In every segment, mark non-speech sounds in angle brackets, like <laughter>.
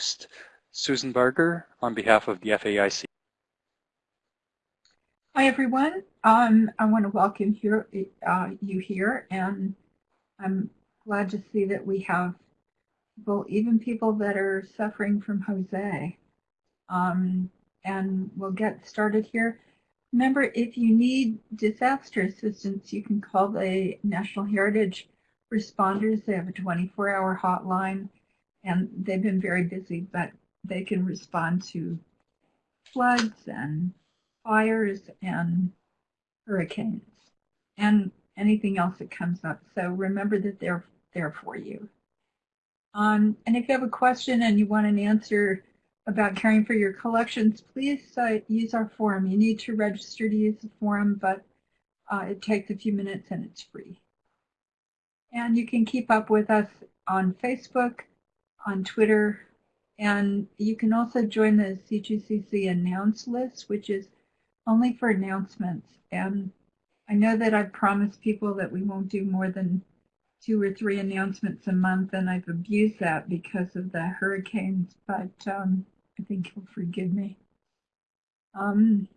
host, Susan Barger, on behalf of the FAIC. Hi, everyone. Um, I want to welcome here, uh, you here, and I'm glad to see that we have people, even people that are suffering from Jose. Um, and we'll get started here. Remember, if you need disaster assistance, you can call the National Heritage Responders. They have a 24-hour hotline, and they've been very busy, but they can respond to floods and fires and hurricanes and anything else that comes up. So remember that they're there for you. Um, and if you have a question and you want an answer about caring for your collections, please uh, use our forum. You need to register to use the forum, but uh, it takes a few minutes and it's free. And you can keep up with us on Facebook, on Twitter, and you can also join the CGCC announce list, which is only for announcements. And I know that I've promised people that we won't do more than two or three announcements a month, and I've abused that because of the hurricanes, but um, I think you'll forgive me. Um,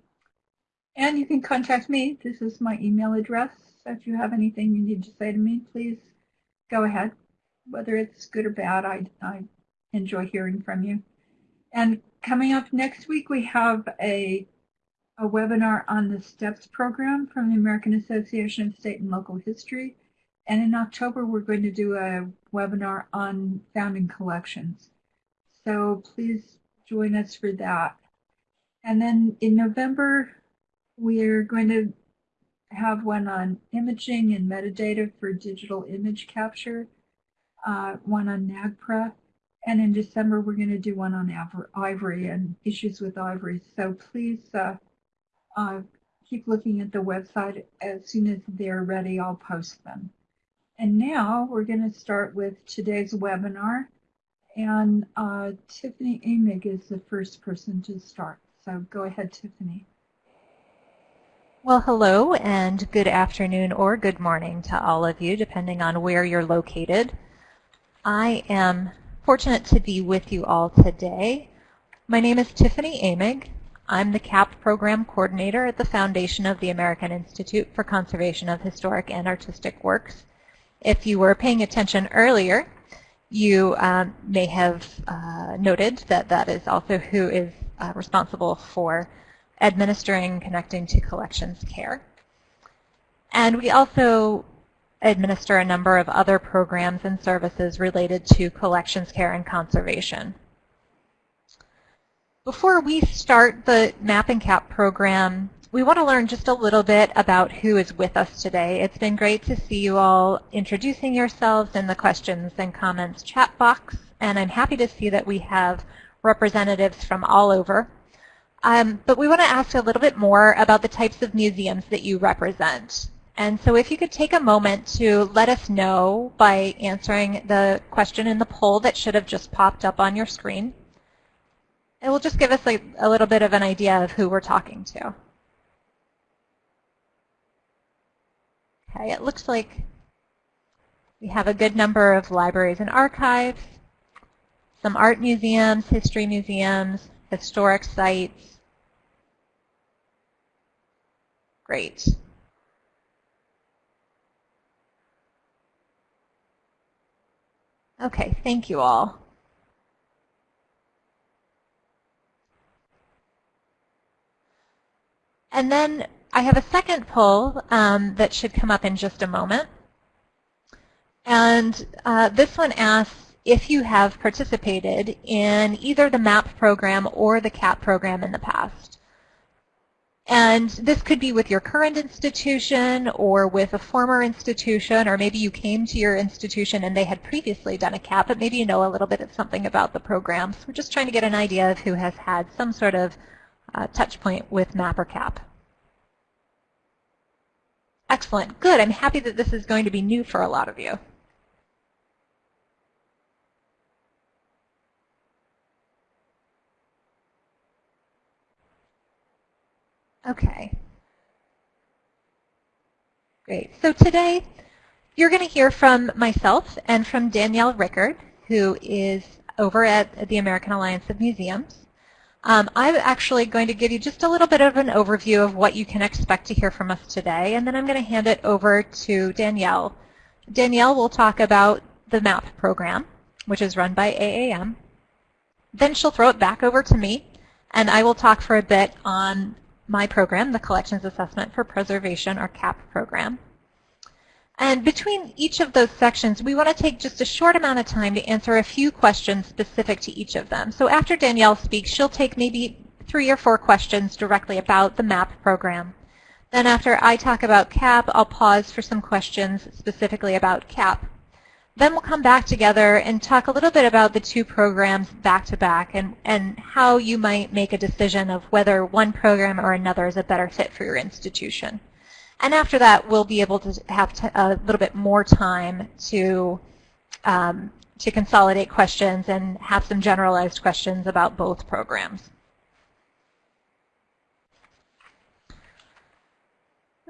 and you can contact me. This is my email address. If you have anything you need to say to me, please go ahead. Whether it's good or bad, I, I enjoy hearing from you. And coming up next week, we have a, a webinar on the STEPS program from the American Association of State and Local History. And in October, we're going to do a webinar on founding collections. So please join us for that. And then in November, we're going to have one on imaging and metadata for digital image capture, uh, one on NAGPRA, and in December, we're going to do one on ivory and issues with ivory. So please uh, uh, keep looking at the website. As soon as they're ready, I'll post them. And now we're going to start with today's webinar. And uh, Tiffany Emig is the first person to start. So go ahead, Tiffany. Well, hello and good afternoon or good morning to all of you, depending on where you're located. I am fortunate to be with you all today. My name is Tiffany Emig. I'm the CAP Program Coordinator at the Foundation of the American Institute for Conservation of Historic and Artistic Works. If you were paying attention earlier, you um, may have uh, noted that that is also who is uh, responsible for administering connecting to collections care. And we also administer a number of other programs and services related to collections care and conservation. Before we start the Map and Cap program, we want to learn just a little bit about who is with us today. It's been great to see you all introducing yourselves in the questions and comments chat box, and I'm happy to see that we have representatives from all over. Um, but we want to ask a little bit more about the types of museums that you represent. And so if you could take a moment to let us know by answering the question in the poll that should have just popped up on your screen. It will just give us a, a little bit of an idea of who we're talking to. Okay, it looks like we have a good number of libraries and archives, some art museums, history museums, historic sites. Great. Okay, thank you all. And then I have a second poll um, that should come up in just a moment. And uh, this one asks if you have participated in either the MAP program or the CAP program in the past. And this could be with your current institution or with a former institution, or maybe you came to your institution and they had previously done a CAP, but maybe you know a little bit of something about the program. So we're just trying to get an idea of who has had some sort of uh, touch point with MAP or CAP. Excellent. Good. I'm happy that this is going to be new for a lot of you. Okay. Great. So today you're going to hear from myself and from Danielle Rickard, who is over at the American Alliance of Museums. Um, I'm actually going to give you just a little bit of an overview of what you can expect to hear from us today, and then I'm going to hand it over to Danielle. Danielle will talk about the MAP program, which is run by AAM. Then she'll throw it back over to me, and I will talk for a bit on my program, the Collections Assessment for Preservation, or CAP program. And between each of those sections, we want to take just a short amount of time to answer a few questions specific to each of them. So after Danielle speaks, she'll take maybe three or four questions directly about the MAP program. Then after I talk about CAP, I'll pause for some questions specifically about CAP. Then we'll come back together and talk a little bit about the two programs back to back and, and how you might make a decision of whether one program or another is a better fit for your institution. And after that, we'll be able to have a little bit more time to, um, to consolidate questions and have some generalized questions about both programs.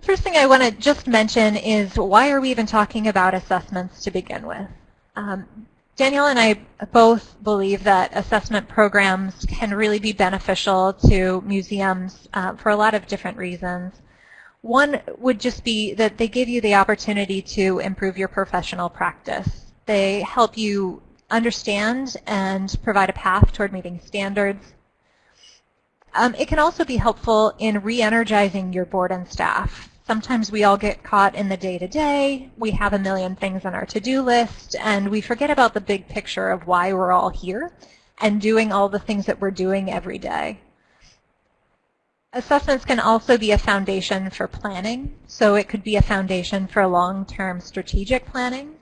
First thing I want to just mention is why are we even talking about assessments to begin with? Um, Danielle and I both believe that assessment programs can really be beneficial to museums uh, for a lot of different reasons. One would just be that they give you the opportunity to improve your professional practice. They help you understand and provide a path toward meeting standards. Um, it can also be helpful in re-energizing your board and staff. Sometimes we all get caught in the day-to-day. -day. We have a million things on our to-do list, and we forget about the big picture of why we're all here and doing all the things that we're doing every day. Assessments can also be a foundation for planning. So it could be a foundation for long-term strategic planning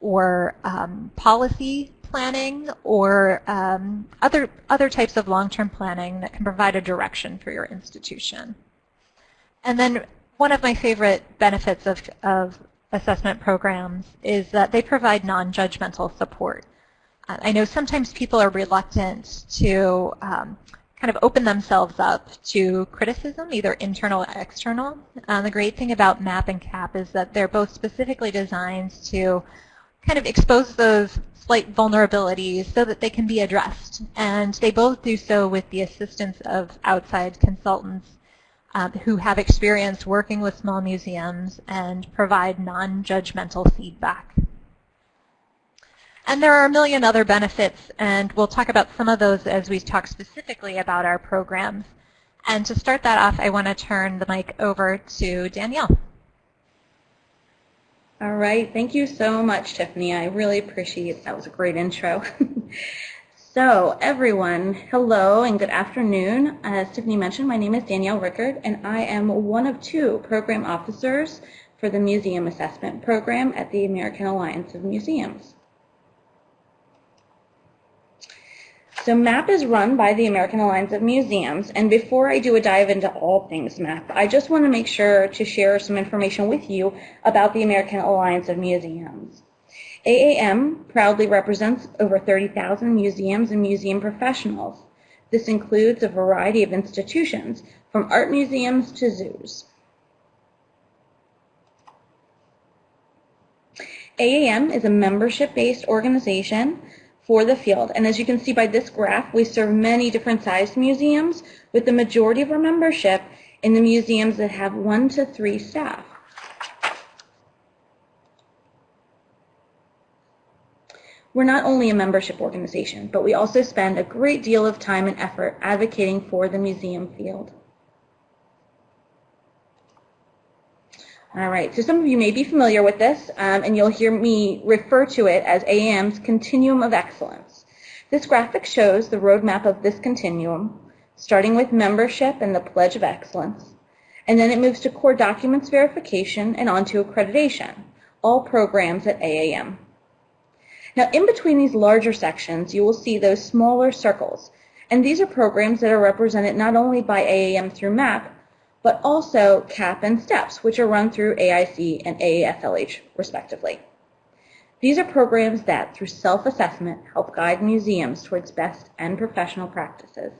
or um, policy planning or um, other, other types of long-term planning that can provide a direction for your institution. And then one of my favorite benefits of, of assessment programs is that they provide non-judgmental support. Uh, I know sometimes people are reluctant to um, kind of open themselves up to criticism, either internal or external. Uh, the great thing about MAP and CAP is that they're both specifically designed to kind of expose those slight vulnerabilities so that they can be addressed. And they both do so with the assistance of outside consultants um, who have experience working with small museums and provide non-judgmental feedback. And there are a million other benefits, and we'll talk about some of those as we talk specifically about our programs. And to start that off, I want to turn the mic over to Danielle. All right, thank you so much, Tiffany. I really appreciate it. That was a great intro. <laughs> So everyone, hello and good afternoon. As Tiffany mentioned, my name is Danielle Rickard and I am one of two program officers for the Museum Assessment Program at the American Alliance of Museums. So MAP is run by the American Alliance of Museums, and before I do a dive into all things MAP, I just want to make sure to share some information with you about the American Alliance of Museums. AAM proudly represents over 30,000 museums and museum professionals. This includes a variety of institutions, from art museums to zoos. AAM is a membership-based organization for the field, and as you can see by this graph, we serve many different sized museums, with the majority of our membership in the museums that have one to three staff. We're not only a membership organization, but we also spend a great deal of time and effort advocating for the museum field. All right, so some of you may be familiar with this, um, and you'll hear me refer to it as AAM's Continuum of Excellence. This graphic shows the roadmap of this continuum, starting with membership and the Pledge of Excellence, and then it moves to core documents verification and onto accreditation, all programs at AAM. Now, in between these larger sections, you will see those smaller circles. And these are programs that are represented not only by AAM through MAP, but also CAP and STEPS, which are run through AIC and AASLH, respectively. These are programs that, through self-assessment, help guide museums towards best and professional practices.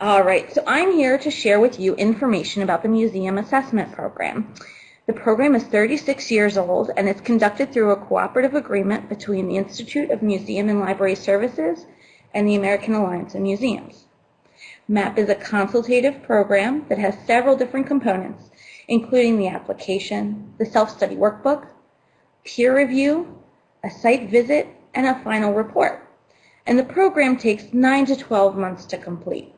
All right, so I'm here to share with you information about the Museum Assessment Program. The program is 36 years old and it's conducted through a cooperative agreement between the Institute of Museum and Library Services and the American Alliance of Museums. MAP is a consultative program that has several different components, including the application, the self-study workbook, peer review, a site visit, and a final report. And the program takes 9 to 12 months to complete.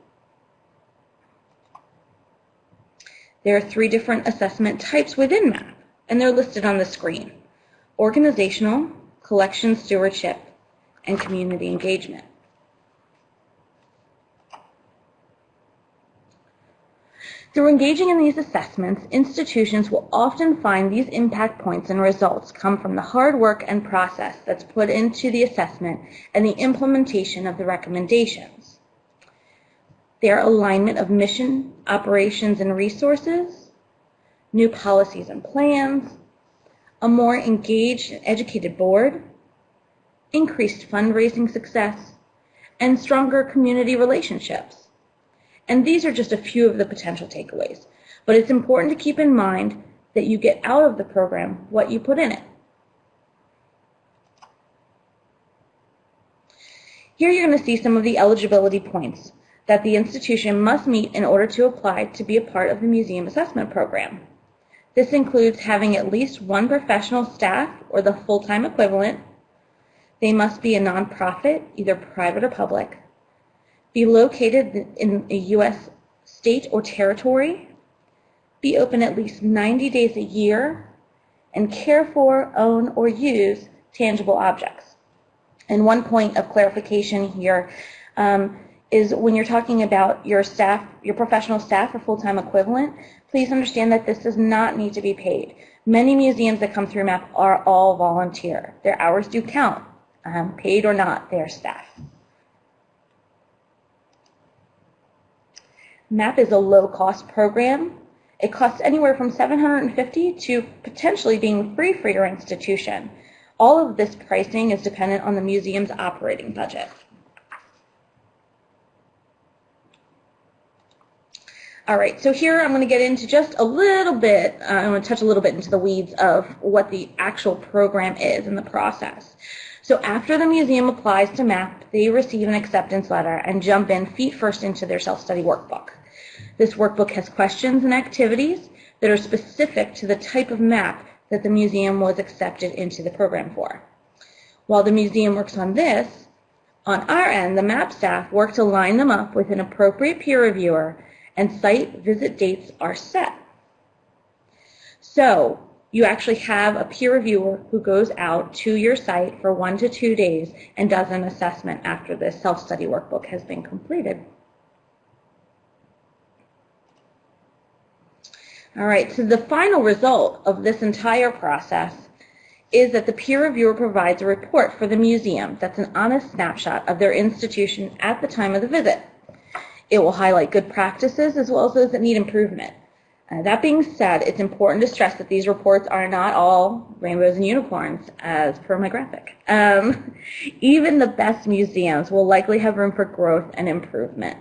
There are three different assessment types within MAP, and they're listed on the screen. Organizational, collection stewardship, and community engagement. Through engaging in these assessments, institutions will often find these impact points and results come from the hard work and process that's put into the assessment and the implementation of the recommendations. Their alignment of mission, operations, and resources, new policies and plans, a more engaged and educated board, increased fundraising success, and stronger community relationships. And these are just a few of the potential takeaways. But it's important to keep in mind that you get out of the program what you put in it. Here you're going to see some of the eligibility points that the institution must meet in order to apply to be a part of the museum assessment program. This includes having at least one professional staff or the full-time equivalent. They must be a nonprofit, either private or public be located in a U.S. state or territory, be open at least 90 days a year, and care for, own, or use tangible objects. And one point of clarification here um, is when you're talking about your staff, your professional staff or full-time equivalent, please understand that this does not need to be paid. Many museums that come through MAP are all volunteer. Their hours do count, um, paid or not, they are staff. MAP is a low-cost program. It costs anywhere from 750 to potentially being free for your institution. All of this pricing is dependent on the museum's operating budget. All right, so here I'm going to get into just a little bit, uh, I'm going to touch a little bit into the weeds of what the actual program is and the process. So after the museum applies to MAP, they receive an acceptance letter and jump in feet first into their self-study workbook. This workbook has questions and activities that are specific to the type of map that the museum was accepted into the program for. While the museum works on this, on our end, the MAP staff work to line them up with an appropriate peer reviewer and site visit dates are set. So you actually have a peer reviewer who goes out to your site for one to two days and does an assessment after the self-study workbook has been completed. All right, so the final result of this entire process is that the peer reviewer provides a report for the museum that's an honest snapshot of their institution at the time of the visit. It will highlight good practices as well as those that need improvement. Uh, that being said, it's important to stress that these reports are not all rainbows and unicorns, as per my graphic. Um, <laughs> even the best museums will likely have room for growth and improvement.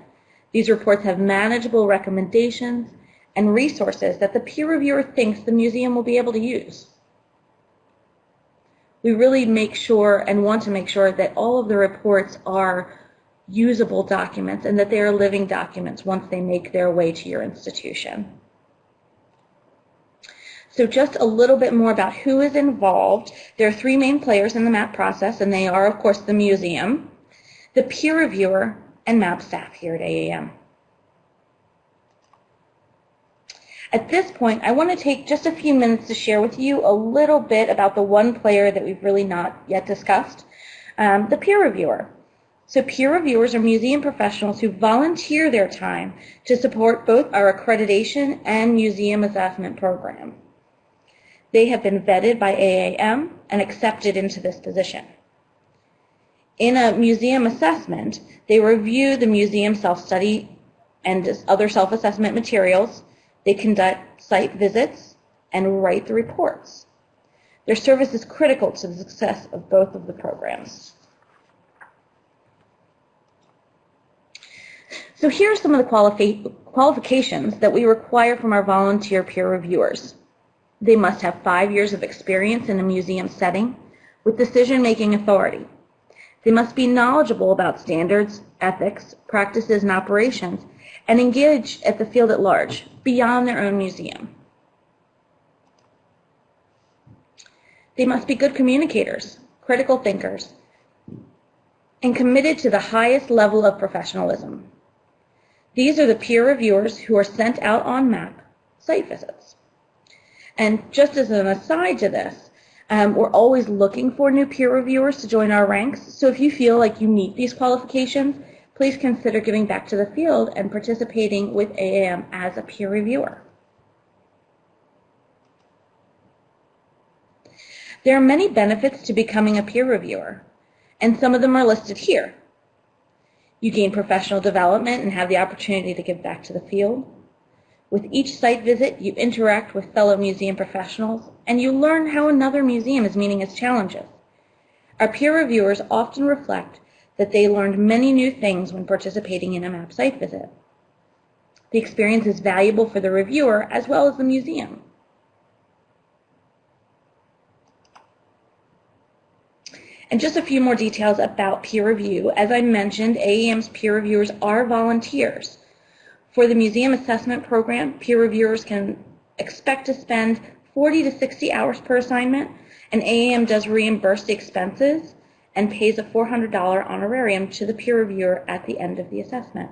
These reports have manageable recommendations and resources that the peer reviewer thinks the museum will be able to use. We really make sure and want to make sure that all of the reports are usable documents and that they are living documents once they make their way to your institution. So just a little bit more about who is involved. There are three main players in the MAP process, and they are, of course, the museum, the peer reviewer, and MAP staff here at AAM. At this point, I want to take just a few minutes to share with you a little bit about the one player that we've really not yet discussed, um, the peer reviewer. So peer reviewers are museum professionals who volunteer their time to support both our accreditation and museum assessment program. They have been vetted by AAM and accepted into this position. In a museum assessment, they review the museum self-study and other self-assessment materials, they conduct site visits and write the reports. Their service is critical to the success of both of the programs. So here are some of the qualifi qualifications that we require from our volunteer peer reviewers. They must have five years of experience in a museum setting with decision-making authority. They must be knowledgeable about standards, ethics, practices, and operations, and engage at the field at large, beyond their own museum. They must be good communicators, critical thinkers, and committed to the highest level of professionalism. These are the peer reviewers who are sent out on MAP site visits. And just as an aside to this, um, we're always looking for new peer reviewers to join our ranks. So if you feel like you meet these qualifications, please consider giving back to the field and participating with AAM as a peer reviewer. There are many benefits to becoming a peer reviewer, and some of them are listed here. You gain professional development and have the opportunity to give back to the field. With each site visit, you interact with fellow museum professionals, and you learn how another museum is meeting its challenges. Our peer reviewers often reflect that they learned many new things when participating in a MAP site visit. The experience is valuable for the reviewer as well as the museum. And just a few more details about peer review. As I mentioned, AAM's peer reviewers are volunteers. For the museum assessment program, peer reviewers can expect to spend 40 to 60 hours per assignment, and AAM does reimburse the expenses and pays a $400 honorarium to the peer reviewer at the end of the assessment.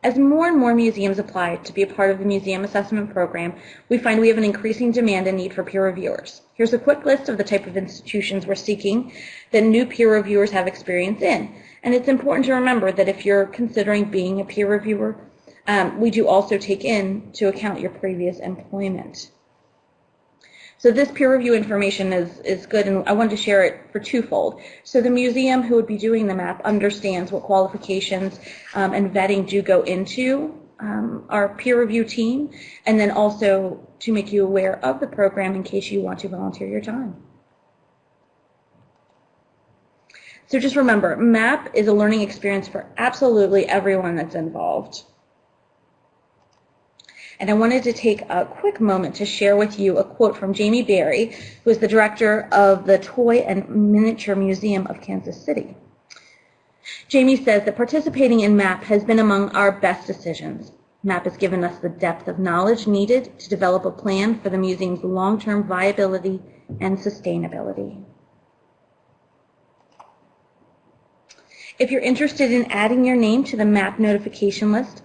As more and more museums apply to be a part of the museum assessment program, we find we have an increasing demand and need for peer reviewers. Here's a quick list of the type of institutions we're seeking that new peer reviewers have experience in. And it's important to remember that if you're considering being a peer reviewer, um, we do also take into account your previous employment. So this peer review information is, is good, and I wanted to share it for twofold. So the museum who would be doing the map understands what qualifications um, and vetting do go into um, our peer review team, and then also to make you aware of the program in case you want to volunteer your time. So just remember, MAP is a learning experience for absolutely everyone that's involved. And I wanted to take a quick moment to share with you a quote from Jamie Berry, who is the director of the Toy and Miniature Museum of Kansas City. Jamie says that participating in MAP has been among our best decisions. MAP has given us the depth of knowledge needed to develop a plan for the museum's long-term viability and sustainability. If you're interested in adding your name to the MAP notification list,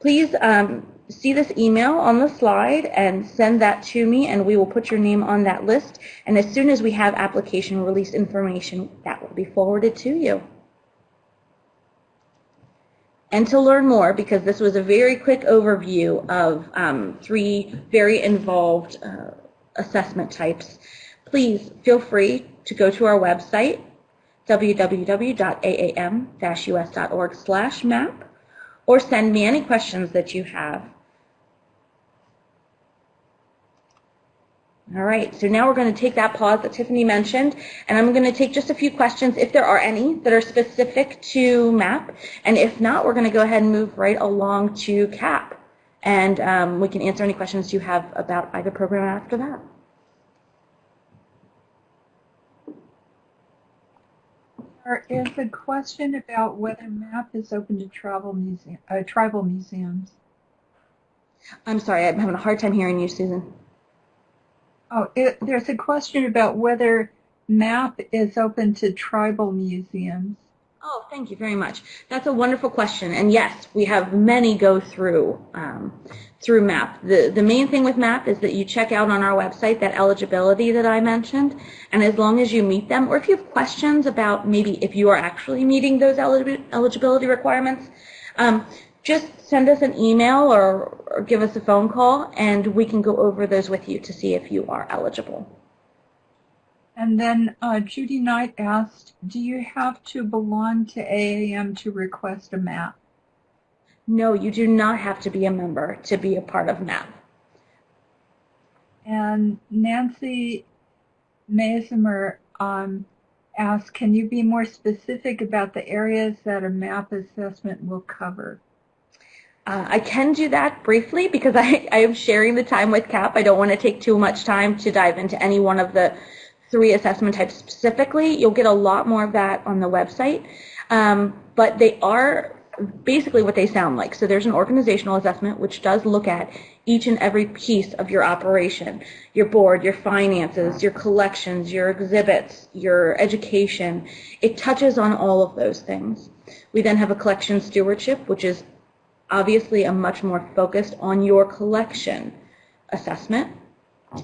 please um, see this email on the slide and send that to me and we will put your name on that list. And as soon as we have application release information, that will be forwarded to you. And to learn more, because this was a very quick overview of um, three very involved uh, assessment types, please feel free to go to our website, www.aam-us.org map, or send me any questions that you have All right, so now we're going to take that pause that Tiffany mentioned, and I'm going to take just a few questions, if there are any, that are specific to MAP, and if not, we're going to go ahead and move right along to CAP, and um, we can answer any questions you have about either program after that. There is a question about whether MAP is open to tribal, museum, uh, tribal museums. I'm sorry, I'm having a hard time hearing you, Susan. Oh, it, there's a question about whether MAP is open to tribal museums. Oh, thank you very much. That's a wonderful question. And yes, we have many go through um, through MAP. The, the main thing with MAP is that you check out on our website that eligibility that I mentioned. And as long as you meet them, or if you have questions about maybe if you are actually meeting those eligibility requirements, um, just send us an email or, or give us a phone call and we can go over those with you to see if you are eligible. And then uh, Judy Knight asked, do you have to belong to AAM to request a map? No, you do not have to be a member to be a part of MAP. And Nancy Mazimer um, asked, can you be more specific about the areas that a MAP assessment will cover? Uh, I can do that briefly because I, I am sharing the time with CAP. I don't want to take too much time to dive into any one of the three assessment types specifically. You'll get a lot more of that on the website. Um, but they are basically what they sound like. So there's an organizational assessment which does look at each and every piece of your operation, your board, your finances, your collections, your exhibits, your education. It touches on all of those things. We then have a collection stewardship, which is obviously a much more focused on your collection assessment,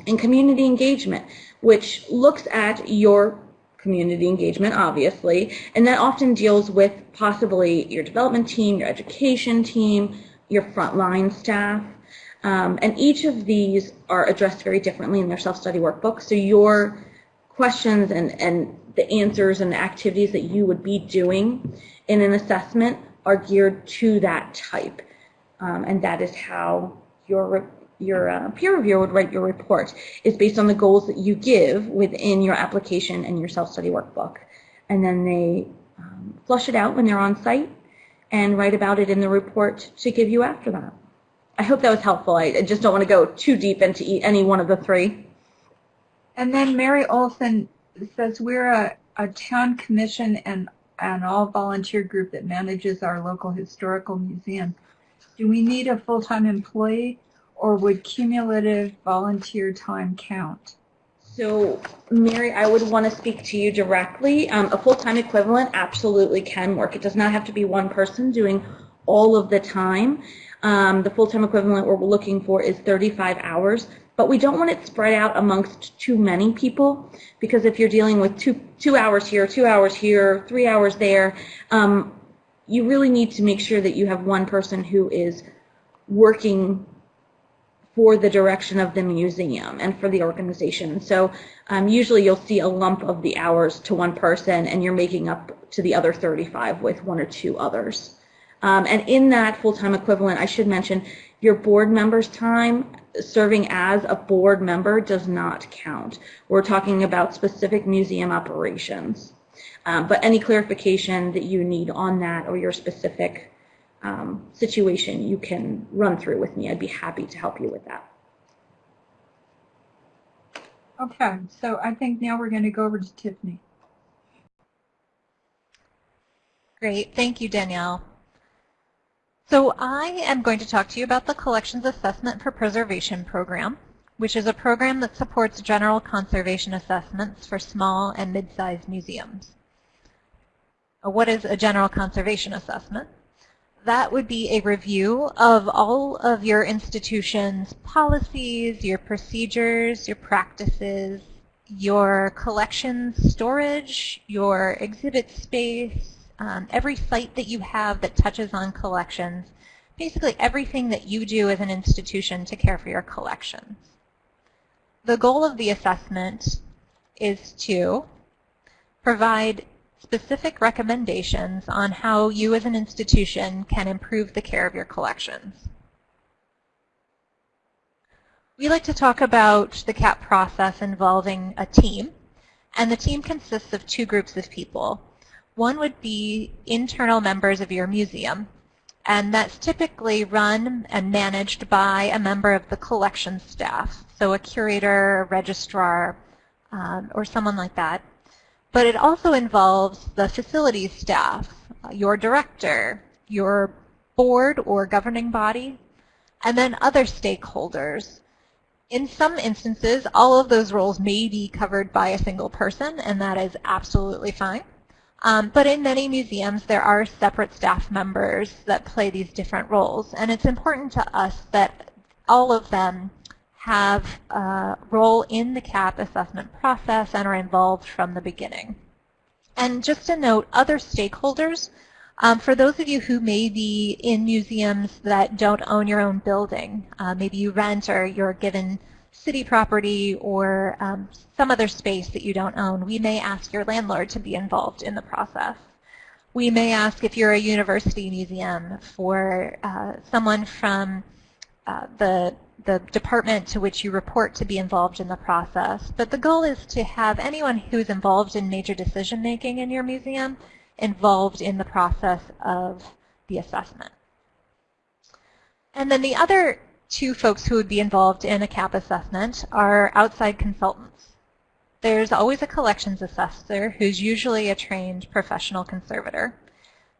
and community engagement, which looks at your community engagement, obviously, and that often deals with possibly your development team, your education team, your frontline staff. Um, and each of these are addressed very differently in their self-study workbook. So your questions and, and the answers and the activities that you would be doing in an assessment are geared to that type. Um, and that is how your your uh, peer reviewer would write your report is based on the goals that you give within your application and your self-study workbook. And then they um, flush it out when they're on site and write about it in the report to give you after that. I hope that was helpful. I just don't want to go too deep into any one of the three. And then Mary Olson says we're a, a town commission and an all volunteer group that manages our local historical museum. Do we need a full-time employee or would cumulative volunteer time count? So, Mary, I would want to speak to you directly. Um, a full-time equivalent absolutely can work. It does not have to be one person doing all of the time. Um, the full-time equivalent we're looking for is 35 hours, but we don't want it spread out amongst too many people because if you're dealing with two, two hours here, two hours here, three hours there, um, you really need to make sure that you have one person who is working for the direction of the museum and for the organization. So um, usually you'll see a lump of the hours to one person and you're making up to the other 35 with one or two others. Um, and in that full-time equivalent, I should mention your board member's time serving as a board member does not count. We're talking about specific museum operations. Um, but any clarification that you need on that or your specific um, situation, you can run through with me. I'd be happy to help you with that. Okay, so I think now we're going to go over to Tiffany. Great, thank you, Danielle. So I am going to talk to you about the Collections Assessment for Preservation program, which is a program that supports general conservation assessments for small and mid-sized museums. What is a general conservation assessment? That would be a review of all of your institution's policies, your procedures, your practices, your collection storage, your exhibit space, um, every site that you have that touches on collections, basically everything that you do as an institution to care for your collections. The goal of the assessment is to provide specific recommendations on how you as an institution can improve the care of your collections. We like to talk about the CAP process involving a team, and the team consists of two groups of people. One would be internal members of your museum, and that's typically run and managed by a member of the collection staff, so a curator, a registrar, um, or someone like that. But it also involves the facilities staff, your director, your board or governing body, and then other stakeholders. In some instances, all of those roles may be covered by a single person, and that is absolutely fine. Um, but in many museums, there are separate staff members that play these different roles, and it's important to us that all of them have a role in the CAP assessment process and are involved from the beginning. And just to note, other stakeholders, um, for those of you who may be in museums that don't own your own building, uh, maybe you rent or you're given city property or um, some other space that you don't own, we may ask your landlord to be involved in the process. We may ask if you're a university museum for uh, someone from uh, the the department to which you report to be involved in the process. But the goal is to have anyone who's involved in major decision making in your museum involved in the process of the assessment. And then the other two folks who would be involved in a CAP assessment are outside consultants. There's always a collections assessor who's usually a trained professional conservator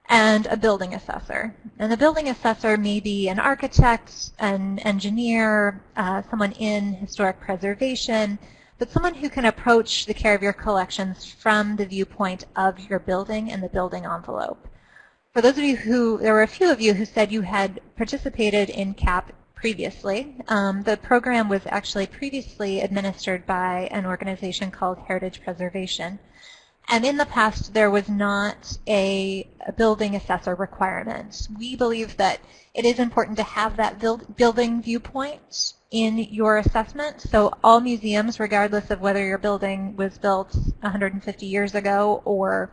and a building assessor. And the building assessor may be an architect, an engineer, uh, someone in historic preservation, but someone who can approach the care of your collections from the viewpoint of your building and the building envelope. For those of you who, there were a few of you who said you had participated in CAP previously. Um, the program was actually previously administered by an organization called Heritage Preservation. And in the past, there was not a, a, building assessor requirement. We believe that it is important to have that build, building viewpoint in your assessment. So all museums, regardless of whether your building was built 150 years ago or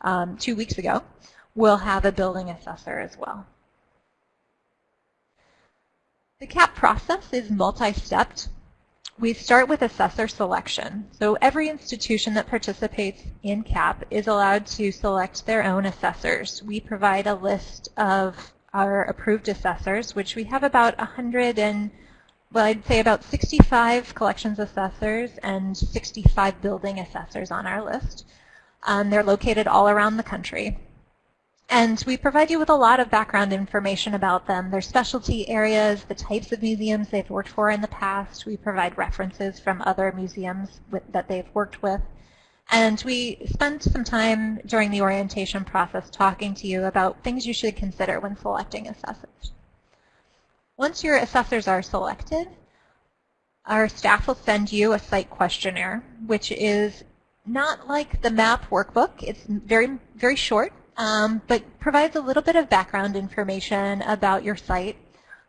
um, two weeks ago, will have a building assessor as well. The CAP process is multi-stepped. We start with assessor selection. So every institution that participates in CAP is allowed to select their own assessors. We provide a list of our approved assessors, which we have about 100 and, well, I'd say about 65 collections assessors and 65 building assessors on our list. Um, they're located all around the country. And we provide you with a lot of background information about them, their specialty areas, the types of museums they've worked for in the past. We provide references from other museums with, that they've worked with. And we spend some time during the orientation process talking to you about things you should consider when selecting assessors. Once your assessors are selected, our staff will send you a site questionnaire, which is not like the MAP workbook. It's very, very short um, but provides a little bit of background information about your site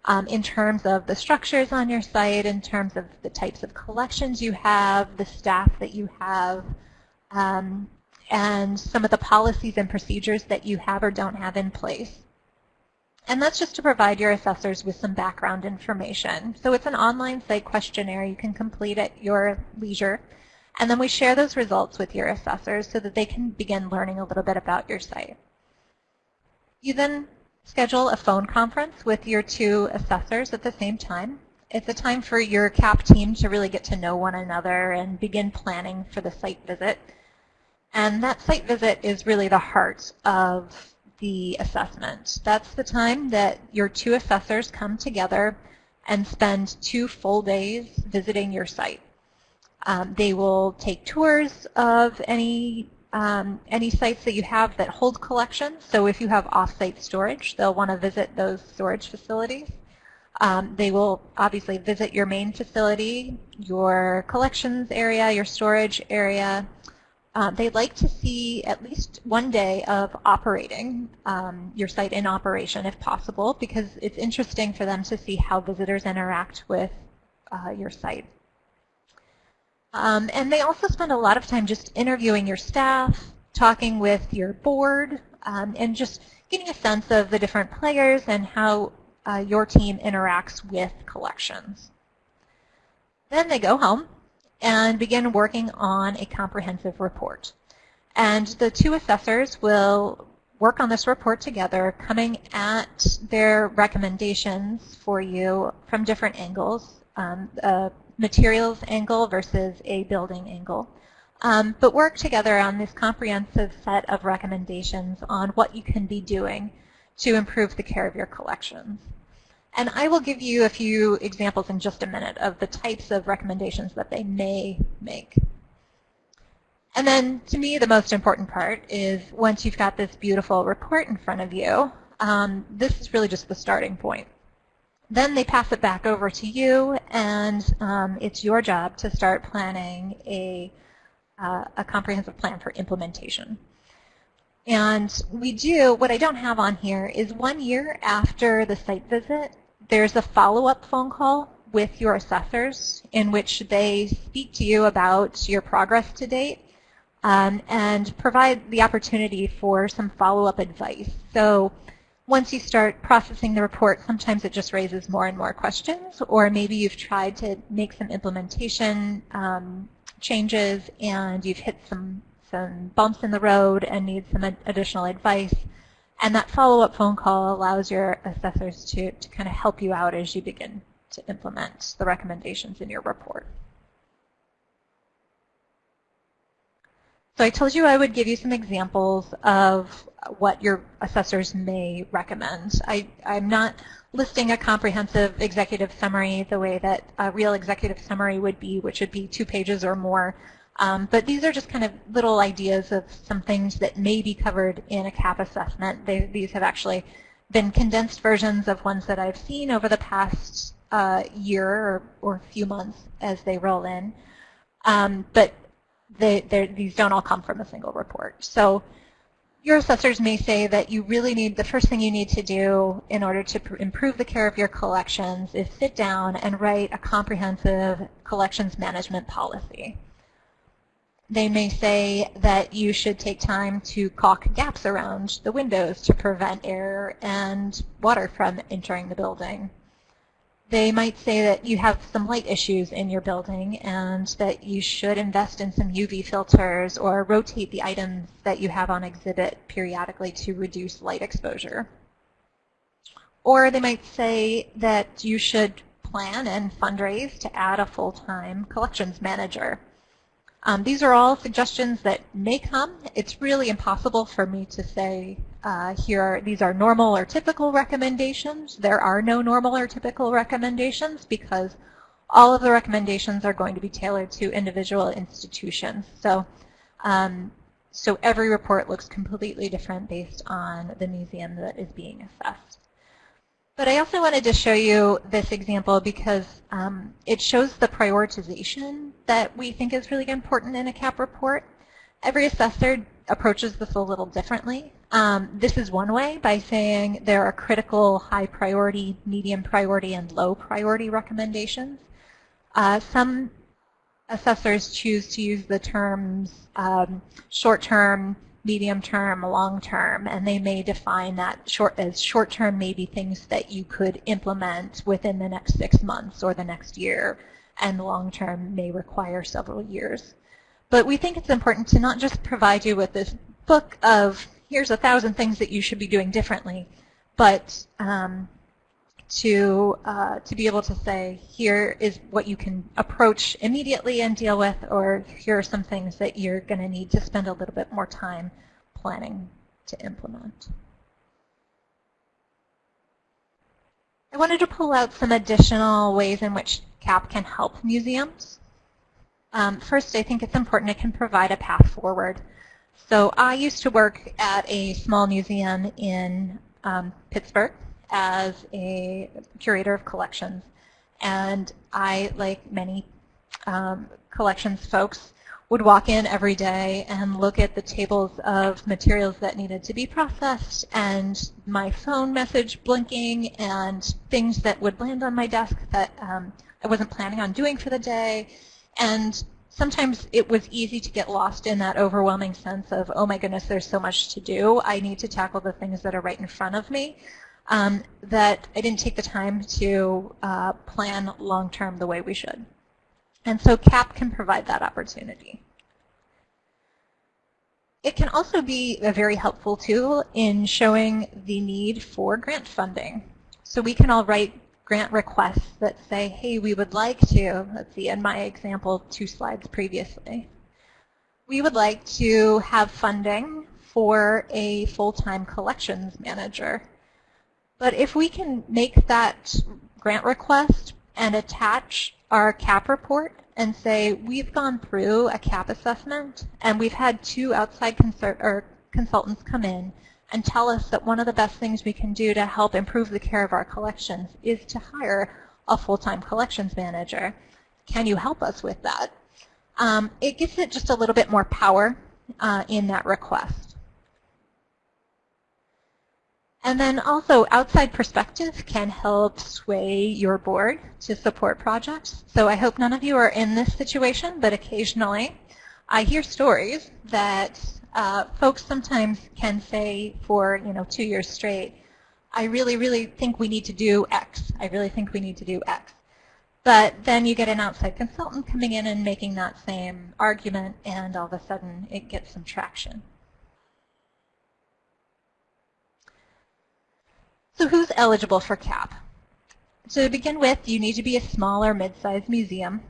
um, in terms of the structures on your site, in terms of the types of collections you have, the staff that you have, um, and some of the policies and procedures that you have or don't have in place. And that's just to provide your assessors with some background information. So it's an online site questionnaire you can complete at your leisure. And then we share those results with your assessors so that they can begin learning a little bit about your site. You then schedule a phone conference with your two assessors at the same time. It's a time for your CAP team to really get to know one another and begin planning for the site visit. And that site visit is really the heart of the assessment. That's the time that your two assessors come together and spend two full days visiting your site. Um, they will take tours of any um, any sites that you have that hold collections. So if you have off-site storage, they'll want to visit those storage facilities. Um, they will obviously visit your main facility, your collections area, your storage area. Um, they like to see at least one day of operating um, your site in operation if possible because it's interesting for them to see how visitors interact with uh, your site. Um, and they also spend a lot of time just interviewing your staff, talking with your board, um, and just getting a sense of the different players and how uh, your team interacts with collections. Then they go home and begin working on a comprehensive report. And the two assessors will work on this report together, coming at their recommendations for you from different angles. Um, materials angle versus a building angle. Um, but work together on this comprehensive set of recommendations on what you can be doing to improve the care of your collections. And I will give you a few examples in just a minute of the types of recommendations that they may make. And then to me, the most important part is once you've got this beautiful report in front of you, um, this is really just the starting point. Then they pass it back over to you, and um, it's your job to start planning a, uh, a comprehensive plan for implementation. And we do, what I don't have on here is one year after the site visit, there's a follow-up phone call with your assessors in which they speak to you about your progress to date um, and provide the opportunity for some follow-up advice. So once you start processing the report, sometimes it just raises more and more questions, or maybe you've tried to make some implementation um, changes and you've hit some, some bumps in the road and need some additional advice. And that follow-up phone call allows your assessors to, to kind of help you out as you begin to implement the recommendations in your report. So I told you I would give you some examples of what your assessors may recommend. I, I'm not listing a comprehensive executive summary the way that a real executive summary would be, which would be two pages or more. Um, but these are just kind of little ideas of some things that may be covered in a CAP assessment. They, these have actually been condensed versions of ones that I've seen over the past uh, year or, or few months as they roll in. Um, but they, these don't all come from a single report. So your assessors may say that you really need, the first thing you need to do in order to improve the care of your collections is sit down and write a comprehensive collections management policy. They may say that you should take time to caulk gaps around the windows to prevent air and water from entering the building. They might say that you have some light issues in your building and that you should invest in some UV filters or rotate the items that you have on exhibit periodically to reduce light exposure. Or they might say that you should plan and fundraise to add a full-time collections manager. Um, these are all suggestions that may come. It's really impossible for me to say uh, here are, these are normal or typical recommendations. There are no normal or typical recommendations because all of the recommendations are going to be tailored to individual institutions. So, um, so every report looks completely different based on the museum that is being assessed. But I also wanted to show you this example because um, it shows the prioritization that we think is really important in a CAP report. Every assessor approaches this a little differently. Um, this is one way by saying there are critical, high priority, medium priority, and low priority recommendations. Uh, some assessors choose to use the terms um, short-term, medium term, long term, and they may define that short as short term maybe things that you could implement within the next six months or the next year, and long term may require several years. But we think it's important to not just provide you with this book of here's a thousand things that you should be doing differently, but um, to uh, to be able to say here is what you can approach immediately and deal with, or here are some things that you're going to need to spend a little bit more time planning to implement. I wanted to pull out some additional ways in which CAP can help museums. Um, first, I think it's important it can provide a path forward. So I used to work at a small museum in um, Pittsburgh as a curator of collections. And I, like many um, collections folks, would walk in every day and look at the tables of materials that needed to be processed and my phone message blinking and things that would land on my desk that um, I wasn't planning on doing for the day. And sometimes it was easy to get lost in that overwhelming sense of, oh my goodness, there's so much to do. I need to tackle the things that are right in front of me um, that I didn't take the time to uh, plan long-term the way we should. And so CAP can provide that opportunity. It can also be a very helpful tool in showing the need for grant funding. So we can all write grant requests that say, hey, we would like to, let's see, in my example two slides previously, we would like to have funding for a full-time collections manager but if we can make that grant request and attach our CAP report and say we've gone through a CAP assessment and we've had two outside consultants come in and tell us that one of the best things we can do to help improve the care of our collections is to hire a full-time collections manager. Can you help us with that? Um, it gives it just a little bit more power uh, in that request. And then also outside perspective can help sway your board to support projects. So I hope none of you are in this situation, but occasionally I hear stories that uh, folks sometimes can say for you know two years straight, I really, really think we need to do X. I really think we need to do X. But then you get an outside consultant coming in and making that same argument, and all of a sudden it gets some traction. So who's eligible for CAP? So To begin with, you need to be a small or mid-sized museum,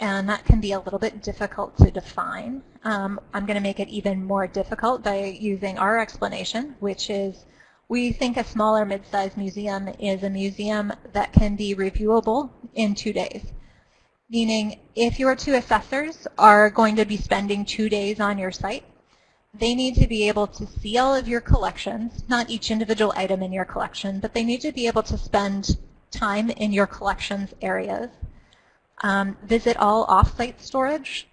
and that can be a little bit difficult to define. Um, I'm going to make it even more difficult by using our explanation, which is we think a small or mid-sized museum is a museum that can be reviewable in two days. Meaning, if your two assessors are going to be spending two days on your site, they need to be able to see all of your collections, not each individual item in your collection, but they need to be able to spend time in your collections areas, um, visit all off-site storage,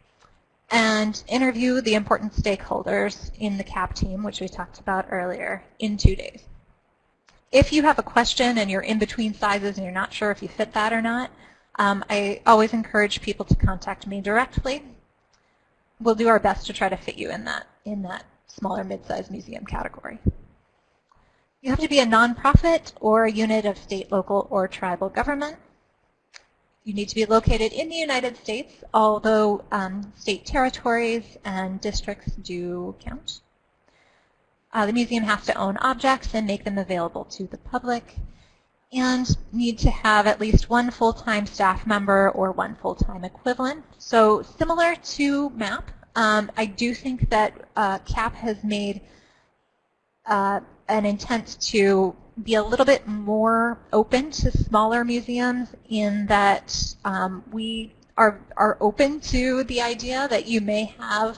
and interview the important stakeholders in the CAP team, which we talked about earlier, in two days. If you have a question and you're in between sizes and you're not sure if you fit that or not, um, I always encourage people to contact me directly. We'll do our best to try to fit you in that, in that smaller mid-sized museum category. You have to be a nonprofit or a unit of state, local, or tribal government. You need to be located in the United States, although um, state territories and districts do count. Uh, the museum has to own objects and make them available to the public and need to have at least one full-time staff member or one full-time equivalent. So similar to MAP, um, I do think that uh, CAP has made uh, an intent to be a little bit more open to smaller museums in that um, we are, are open to the idea that you may have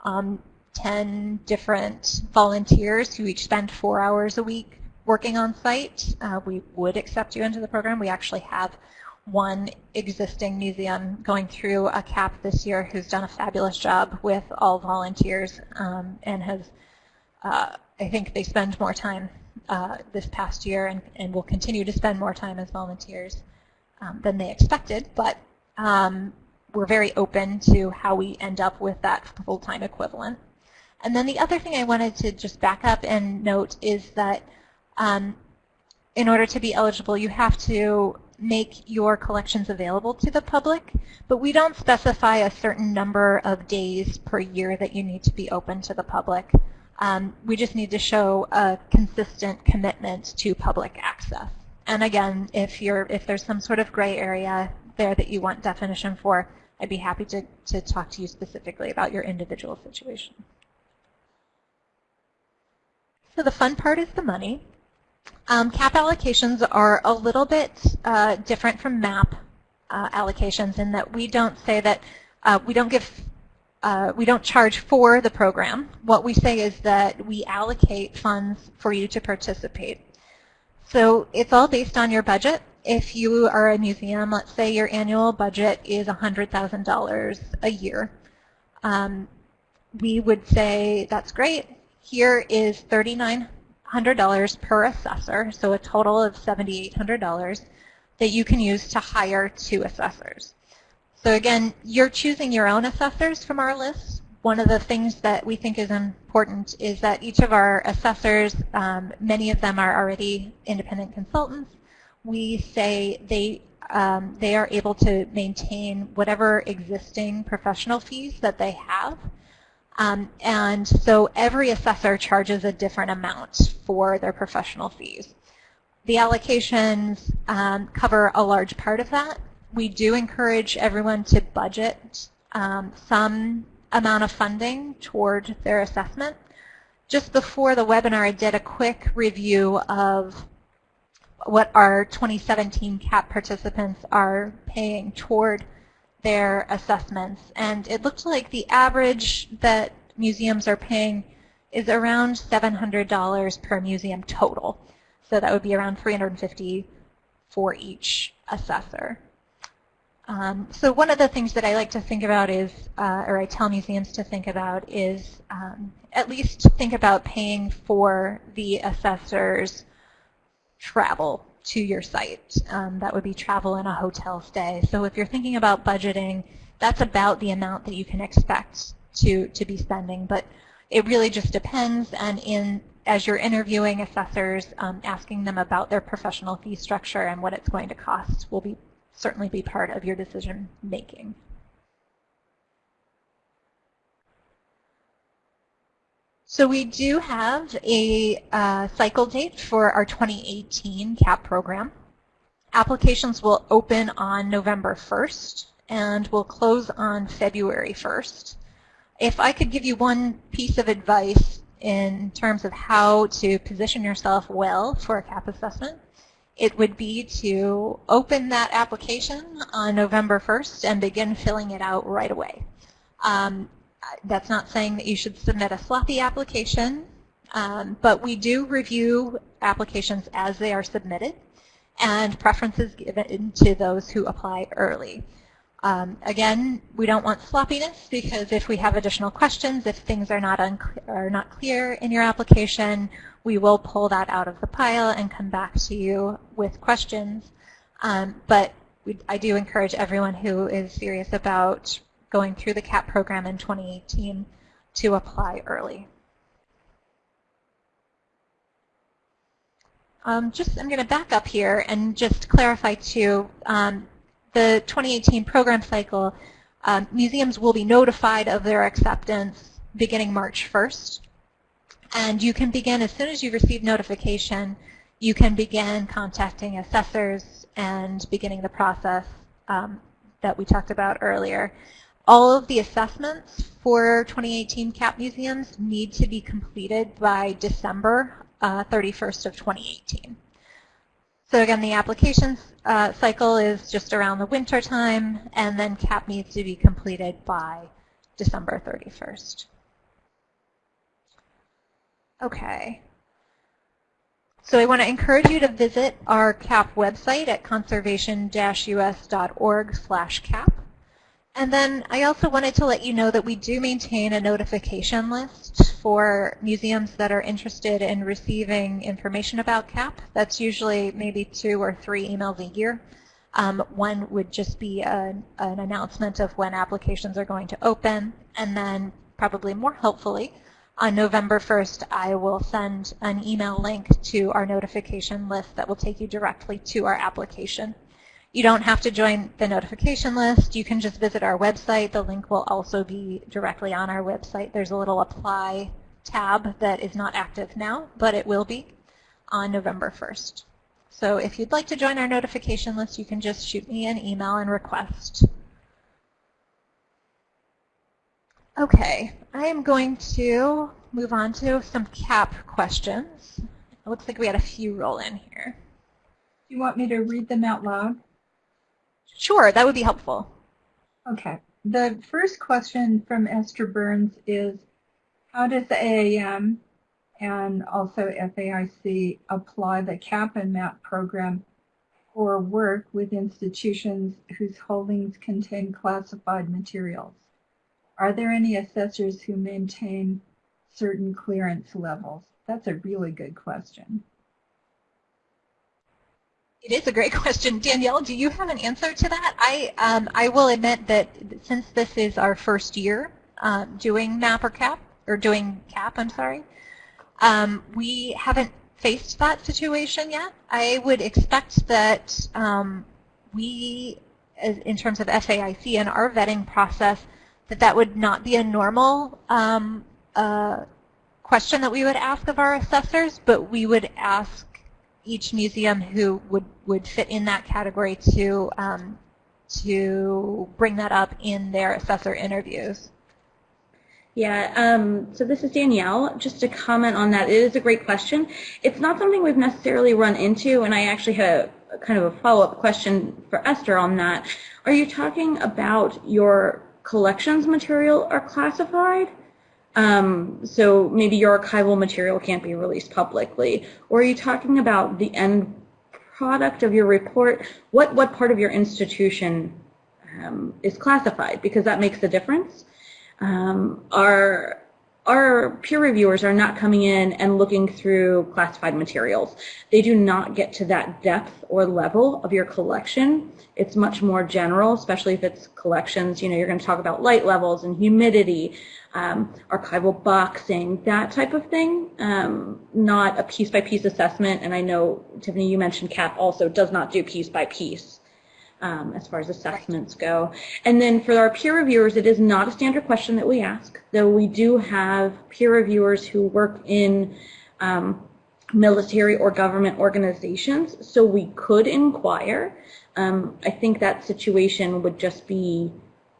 um, 10 different volunteers who each spend four hours a week working on site. Uh, we would accept you into the program. We actually have one existing museum going through a CAP this year who's done a fabulous job with all volunteers um, and has uh, I think they spend more time uh, this past year and, and will continue to spend more time as volunteers um, than they expected, but um, we're very open to how we end up with that full-time equivalent. And then the other thing I wanted to just back up and note is that um, in order to be eligible, you have to make your collections available to the public, but we don't specify a certain number of days per year that you need to be open to the public. Um, we just need to show a consistent commitment to public access. And again, if you're if there's some sort of gray area there that you want definition for, I'd be happy to, to talk to you specifically about your individual situation. So the fun part is the money. Um, CAP allocations are a little bit uh, different from MAP uh, allocations in that we don't say that uh, we don't give uh, we don't charge for the program. What we say is that we allocate funds for you to participate. So it's all based on your budget. If you are a museum, let's say your annual budget is $100,000 a year. Um, we would say, that's great. Here is $3,900 per assessor, so a total of $7,800 that you can use to hire two assessors. So again, you're choosing your own assessors from our list. One of the things that we think is important is that each of our assessors, um, many of them are already independent consultants. We say they um, they are able to maintain whatever existing professional fees that they have. Um, and so every assessor charges a different amount for their professional fees. The allocations um, cover a large part of that we do encourage everyone to budget um, some amount of funding toward their assessment. Just before the webinar, I did a quick review of what our 2017 CAP participants are paying toward their assessments. And it looked like the average that museums are paying is around $700 per museum total. So that would be around 350 for each assessor. Um, so one of the things that I like to think about is, uh, or I tell museums to think about is um, at least think about paying for the assessor's travel to your site. Um, that would be travel and a hotel stay. So if you're thinking about budgeting, that's about the amount that you can expect to, to be spending. But it really just depends. And in as you're interviewing assessors, um, asking them about their professional fee structure and what it's going to cost will be certainly be part of your decision making. So we do have a uh, cycle date for our 2018 CAP program. Applications will open on November 1st and will close on February 1st. If I could give you one piece of advice in terms of how to position yourself well for a CAP assessment, it would be to open that application on November 1st and begin filling it out right away. Um, that's not saying that you should submit a sloppy application, um, but we do review applications as they are submitted and preferences given to those who apply early. Um, again, we don't want sloppiness because if we have additional questions, if things are not, are not clear in your application, we will pull that out of the pile and come back to you with questions. Um, but we, I do encourage everyone who is serious about going through the CAP program in 2018 to apply early. Um, just, I'm going to back up here and just clarify too, um, the 2018 program cycle, um, museums will be notified of their acceptance beginning March 1st. And you can begin, as soon as you receive notification, you can begin contacting assessors and beginning the process um, that we talked about earlier. All of the assessments for 2018 CAP museums need to be completed by December uh, 31st of 2018. So again, the application uh, cycle is just around the winter time, and then CAP needs to be completed by December 31st. Okay. So I want to encourage you to visit our CAP website at conservation-us.org slash CAP. And then I also wanted to let you know that we do maintain a notification list for museums that are interested in receiving information about CAP. That's usually maybe two or three emails a year. Um, one would just be an announcement of when applications are going to open, and then probably more helpfully, on November 1st, I will send an email link to our notification list that will take you directly to our application. You don't have to join the notification list. You can just visit our website. The link will also be directly on our website. There's a little apply tab that is not active now, but it will be on November 1st. So if you'd like to join our notification list, you can just shoot me an email and request. Okay, I am going to move on to some CAP questions. It looks like we had a few roll in here. Do you want me to read them out loud? Sure, that would be helpful. Okay. The first question from Esther Burns is, how does the AAM and also FAIC apply the CAP and MAP program or work with institutions whose holdings contain classified materials? Are there any assessors who maintain certain clearance levels? That's a really good question. It is a great <laughs> question. Danielle, do you have an answer to that? I, um, I will admit that since this is our first year uh, doing MAP or CAP, or doing CAP, I'm sorry, um, we haven't faced that situation yet. I would expect that um, we, in terms of FAIC and our vetting process, that that would not be a normal um, uh, question that we would ask of our assessors, but we would ask each museum who would, would fit in that category to, um, to bring that up in their assessor interviews. Yeah, um, so this is Danielle. Just to comment on that, it is a great question. It's not something we've necessarily run into, and I actually had a, kind of a follow-up question for Esther on that. Are you talking about your collections material are classified. Um, so maybe your archival material can't be released publicly. Or are you talking about the end product of your report? What, what part of your institution um, is classified? Because that makes a difference. Um, our, our peer reviewers are not coming in and looking through classified materials. They do not get to that depth or level of your collection it's much more general, especially if it's collections. You know, you're going to talk about light levels and humidity, um, archival boxing, that type of thing, um, not a piece-by-piece assessment. And I know, Tiffany, you mentioned CAP also does not do piece-by-piece. Um, as far as assessments go. And then for our peer reviewers, it is not a standard question that we ask, though we do have peer reviewers who work in um, military or government organizations, so we could inquire. Um, I think that situation would just be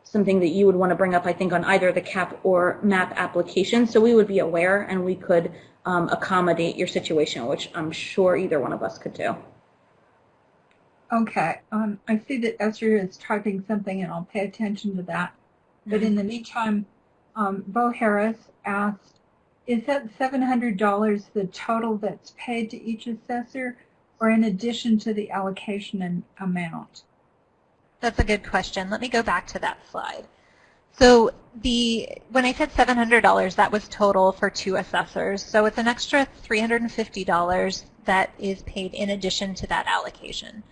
something that you would want to bring up, I think, on either the CAP or MAP application. So we would be aware and we could um, accommodate your situation, which I'm sure either one of us could do. Okay, um, I see that Esther is typing something and I'll pay attention to that. But in the meantime, um, Bo Harris asked, is that $700 the total that's paid to each assessor or in addition to the allocation amount? That's a good question. Let me go back to that slide. So the when I said $700, that was total for two assessors. So it's an extra $350 that is paid in addition to that allocation.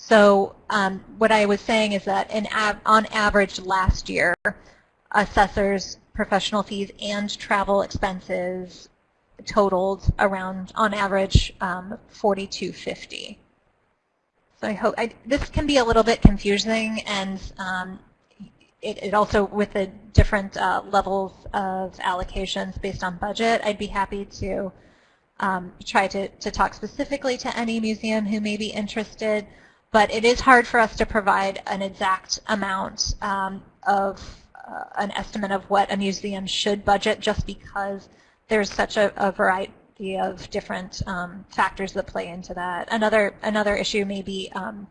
So um, what I was saying is that av on average last year, assessors' professional fees and travel expenses totaled around, on average, um, 4250. So I hope I, this can be a little bit confusing, and um, it, it, also with the different uh, levels of allocations based on budget. I'd be happy to um, try to, to talk specifically to any museum who may be interested but it is hard for us to provide an exact amount um, of uh, an estimate of what a museum should budget just because there's such a, a variety of different um, factors that play into that. Another, another issue may be um,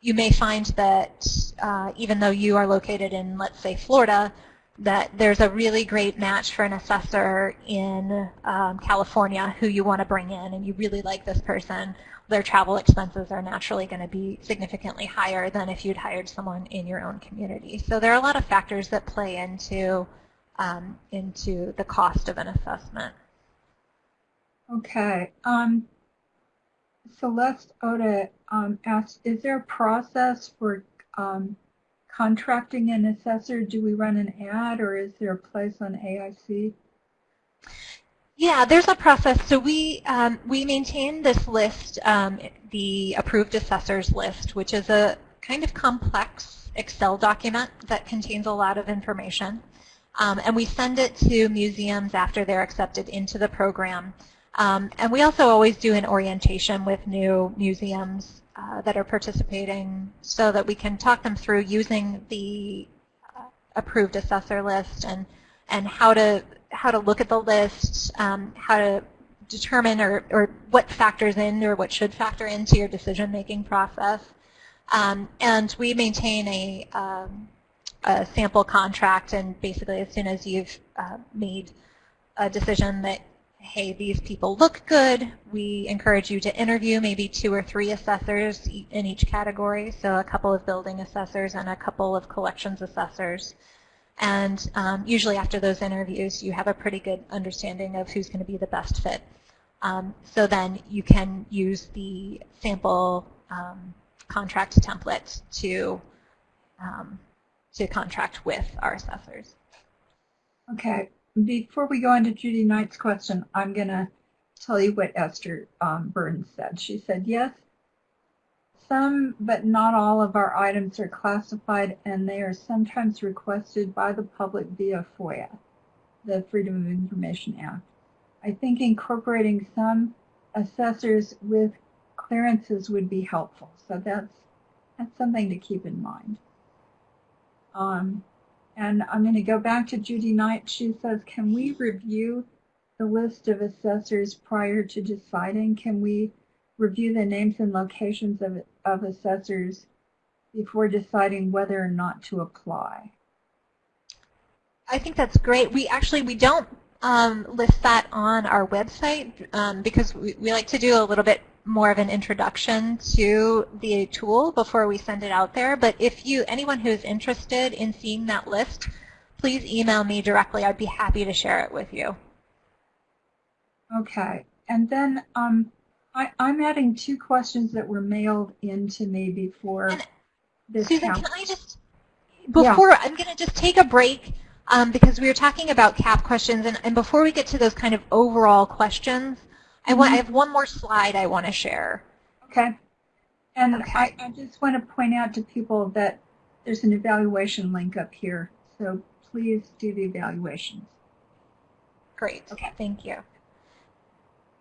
you may find that uh, even though you are located in, let's say, Florida, that there's a really great match for an assessor in um, California who you want to bring in and you really like this person their travel expenses are naturally going to be significantly higher than if you'd hired someone in your own community. So there are a lot of factors that play into um, into the cost of an assessment. Okay. Um, Celeste Oda um, asked, is there a process for um, contracting an assessor? Do we run an ad or is there a place on AIC? Yeah, there's a process. So we um, we maintain this list, um, the approved assessors list, which is a kind of complex Excel document that contains a lot of information. Um, and we send it to museums after they're accepted into the program. Um, and we also always do an orientation with new museums uh, that are participating so that we can talk them through using the uh, approved assessor list and, and how to how to look at the list, um, how to determine or, or what factors in or what should factor into your decision-making process. Um, and we maintain a, um, a, sample contract, and basically as soon as you've uh, made a decision that, hey, these people look good, we encourage you to interview maybe two or three assessors in each category, so a couple of building assessors and a couple of collections assessors. And um, usually after those interviews, you have a pretty good understanding of who's going to be the best fit. Um, so then you can use the sample um, contract template to, um, to contract with our assessors. Okay. Before we go into Judy Knight's question, I'm going to tell you what Esther um, Burns said. She said, yes, some, but not all of our items are classified and they are sometimes requested by the public via FOIA, the Freedom of Information Act. I think incorporating some assessors with clearances would be helpful. So that's, that's something to keep in mind. Um, and I'm going to go back to Judy Knight. She says, can we review the list of assessors prior to deciding? Can we review the names and locations of, of assessors before deciding whether or not to apply. I think that's great. We actually, we don't um, list that on our website um, because we, we like to do a little bit more of an introduction to the tool before we send it out there. But if you, anyone who's interested in seeing that list, please email me directly. I'd be happy to share it with you. Okay. And then um, I, am adding two questions that were mailed in to me before this Susan, can I just, before, yeah. I'm going to just take a break um, because we were talking about CAP questions, and, and before we get to those kind of overall questions, I, want, I mm-hmm. have one more slide I want to share. Okay. And Okay. I, I just want to point out to people that there's an evaluation link up here. So please do the evaluations. Great. Okay. Thank you.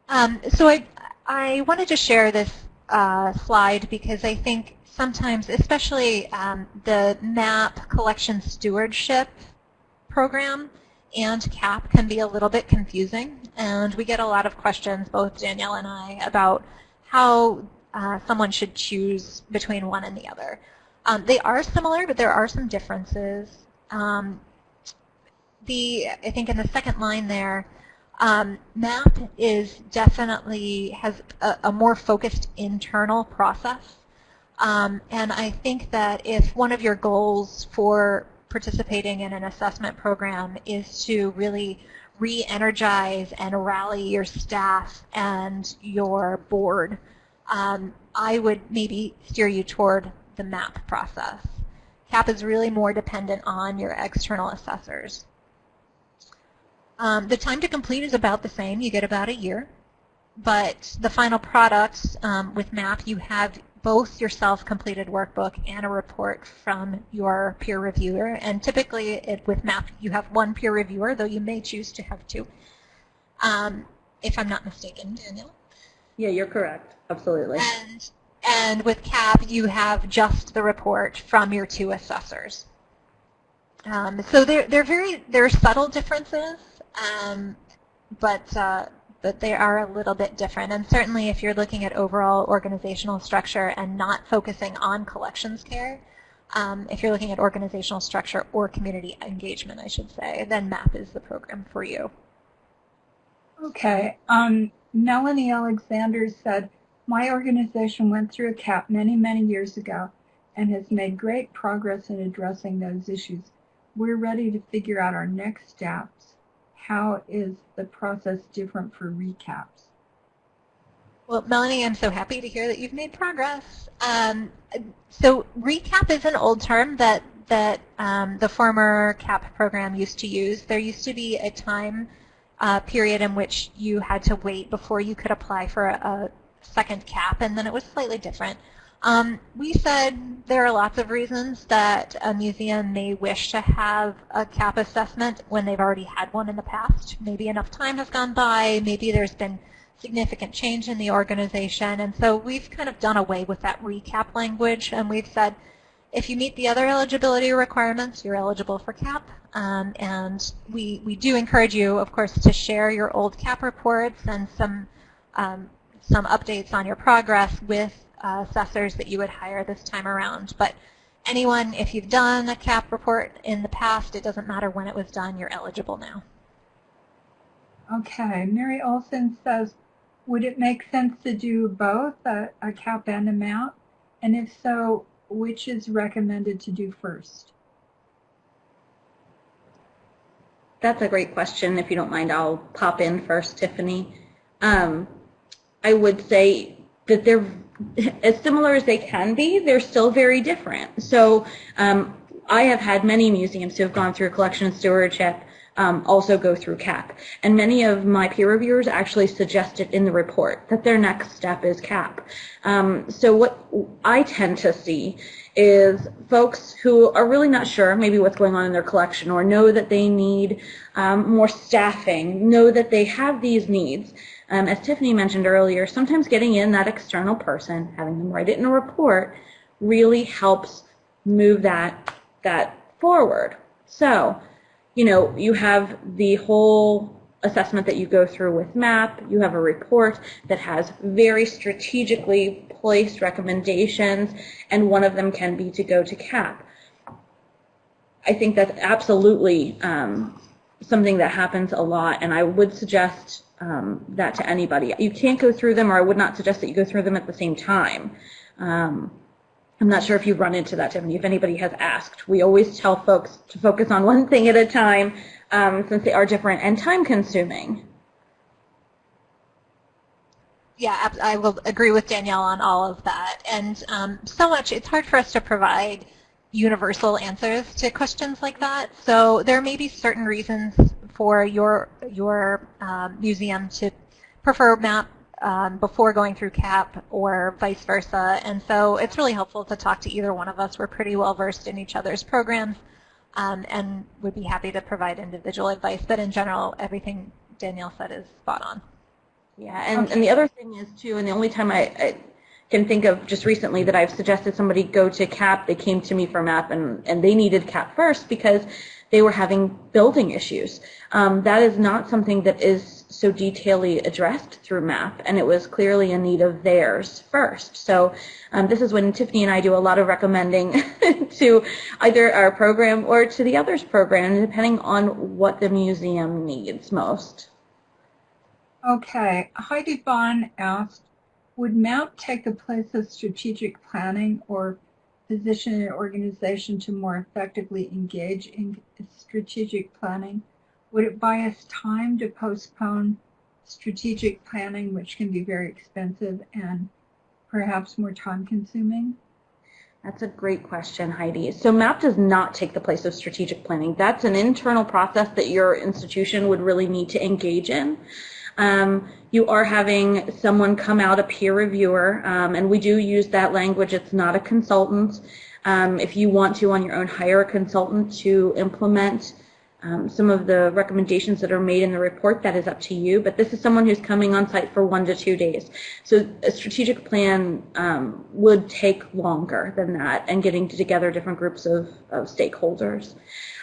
Um, so I, I wanted to share this uh, slide because I think sometimes, especially um, the MAP collection stewardship program and CAP can be a little bit confusing. And we get a lot of questions, both Danielle and I, about how uh, someone should choose between one and the other. Um, they are similar, but there are some differences. Um, the I think in the second line there, um, MAP is definitely has a, a more focused internal process. Um, and I think that if one of your goals for participating in an assessment program is to really re-energize and rally your staff and your board, um, I would maybe steer you toward the MAP process. CAP is really more dependent on your external assessors. Um, the time to complete is about the same. You get about a year. But the final products um, with MAP, you have both your self-completed workbook and a report from your peer reviewer. And typically it, with MAP, you have one peer reviewer, though you may choose to have two, um, if I'm not mistaken, Daniel. Yeah, you're correct. Absolutely. And, and with CAP, you have just the report from your two assessors. Um, so they're, they're very, they're subtle differences, um, but, uh, but they are a little bit different. And certainly if you're looking at overall organizational structure and not focusing on collections care, um, if you're looking at organizational structure or community engagement, I should say, then MAP is the program for you. Okay. Um, Melanie Alexander said, my organization went through a CAP many, many years ago and has made great progress in addressing those issues. We're ready to figure out our next steps. How is the process different for recaps? Well, Melanie, I'm so happy to hear that you've made progress. Um, so recap is an old term that, that um, the former CAP program used to use. There used to be a time uh, period in which you had to wait before you could apply for a, a second CAP, and then it was slightly different. Um, we said there are lots of reasons that a museum may wish to have a CAP assessment when they've already had one in the past. Maybe enough time has gone by, maybe there's been significant change in the organization, and so we've kind of done away with that recap language, and we've said if you meet the other eligibility requirements, you're eligible for CAP, um, and we, we do encourage you, of course, to share your old CAP reports and some, um, some updates on your progress with uh, assessors that you would hire this time around. But anyone, if you've done a CAP report in the past, it doesn't matter when it was done, you're eligible now. Okay. Mary Olson says, would it make sense to do both a, a CAP and amount? And if so, which is recommended to do first? That's a great question. If you don't mind, I'll pop in first, Tiffany. Um, I would say that they're as similar as they can be, they're still very different. So um, I have had many museums who have gone through collection stewardship um, also go through CAP. And many of my peer reviewers actually suggested in the report that their next step is CAP. Um, so what I tend to see is folks who are really not sure maybe what's going on in their collection or know that they need um, more staffing, know that they have these needs. Um, as Tiffany mentioned earlier, sometimes getting in that external person, having them write it in a report, really helps move that, that forward. So, you know, you have the whole assessment that you go through with MAP. You have a report that has very strategically placed recommendations, and one of them can be to go to CAP. I think that's absolutely um, something that happens a lot, and I would suggest um, that to anybody. You can't go through them, or I would not suggest that you go through them at the same time. Um, I'm not sure if you've run into that, Tiffany, if anybody has asked. We always tell folks to focus on <laughs> one thing at a time um, since they are different and time consuming. Yeah, I will agree with Danielle on all of that. And um, so much, it's hard for us to provide universal answers to questions like that. So there may be certain reasons for your, your um, museum to prefer MAP um, before going through CAP or vice versa. And so it's really helpful to talk to either one of us. We're pretty well versed in each other's programs um, and would be happy to provide individual advice. But in general, everything Danielle said is spot on. Yeah, and, and the other thing is too, and the only time I, I can think of just recently that I've suggested somebody go to CAP, they came to me for MAP and, and they needed CAP first because they were having building issues. Um, that is not something that is so detailedly addressed through MAP, and it was clearly a need of theirs first. So um, this is when Tiffany and I do a lot of recommending <laughs> to either our program or to the others program, depending on what the museum needs most. Okay, Heidi Bond asked, would MAP take the place of strategic planning or position an organization to more effectively engage in strategic planning? Would it buy us time to postpone strategic planning, which can be very expensive and perhaps more time consuming? That's a great question, Heidi. So MAP does not take the place of strategic planning. That's an internal process that your institution would really need to engage in. Um, you are having someone come out, a peer reviewer, um, and we do use that language. It's not a consultant. Um, if you want to, on your own, hire a consultant to implement um, some of the recommendations that are made in the report, that is up to you. But this is someone who's coming on site for one to two days. So a strategic plan um, would take longer than that and getting together different groups of, of stakeholders.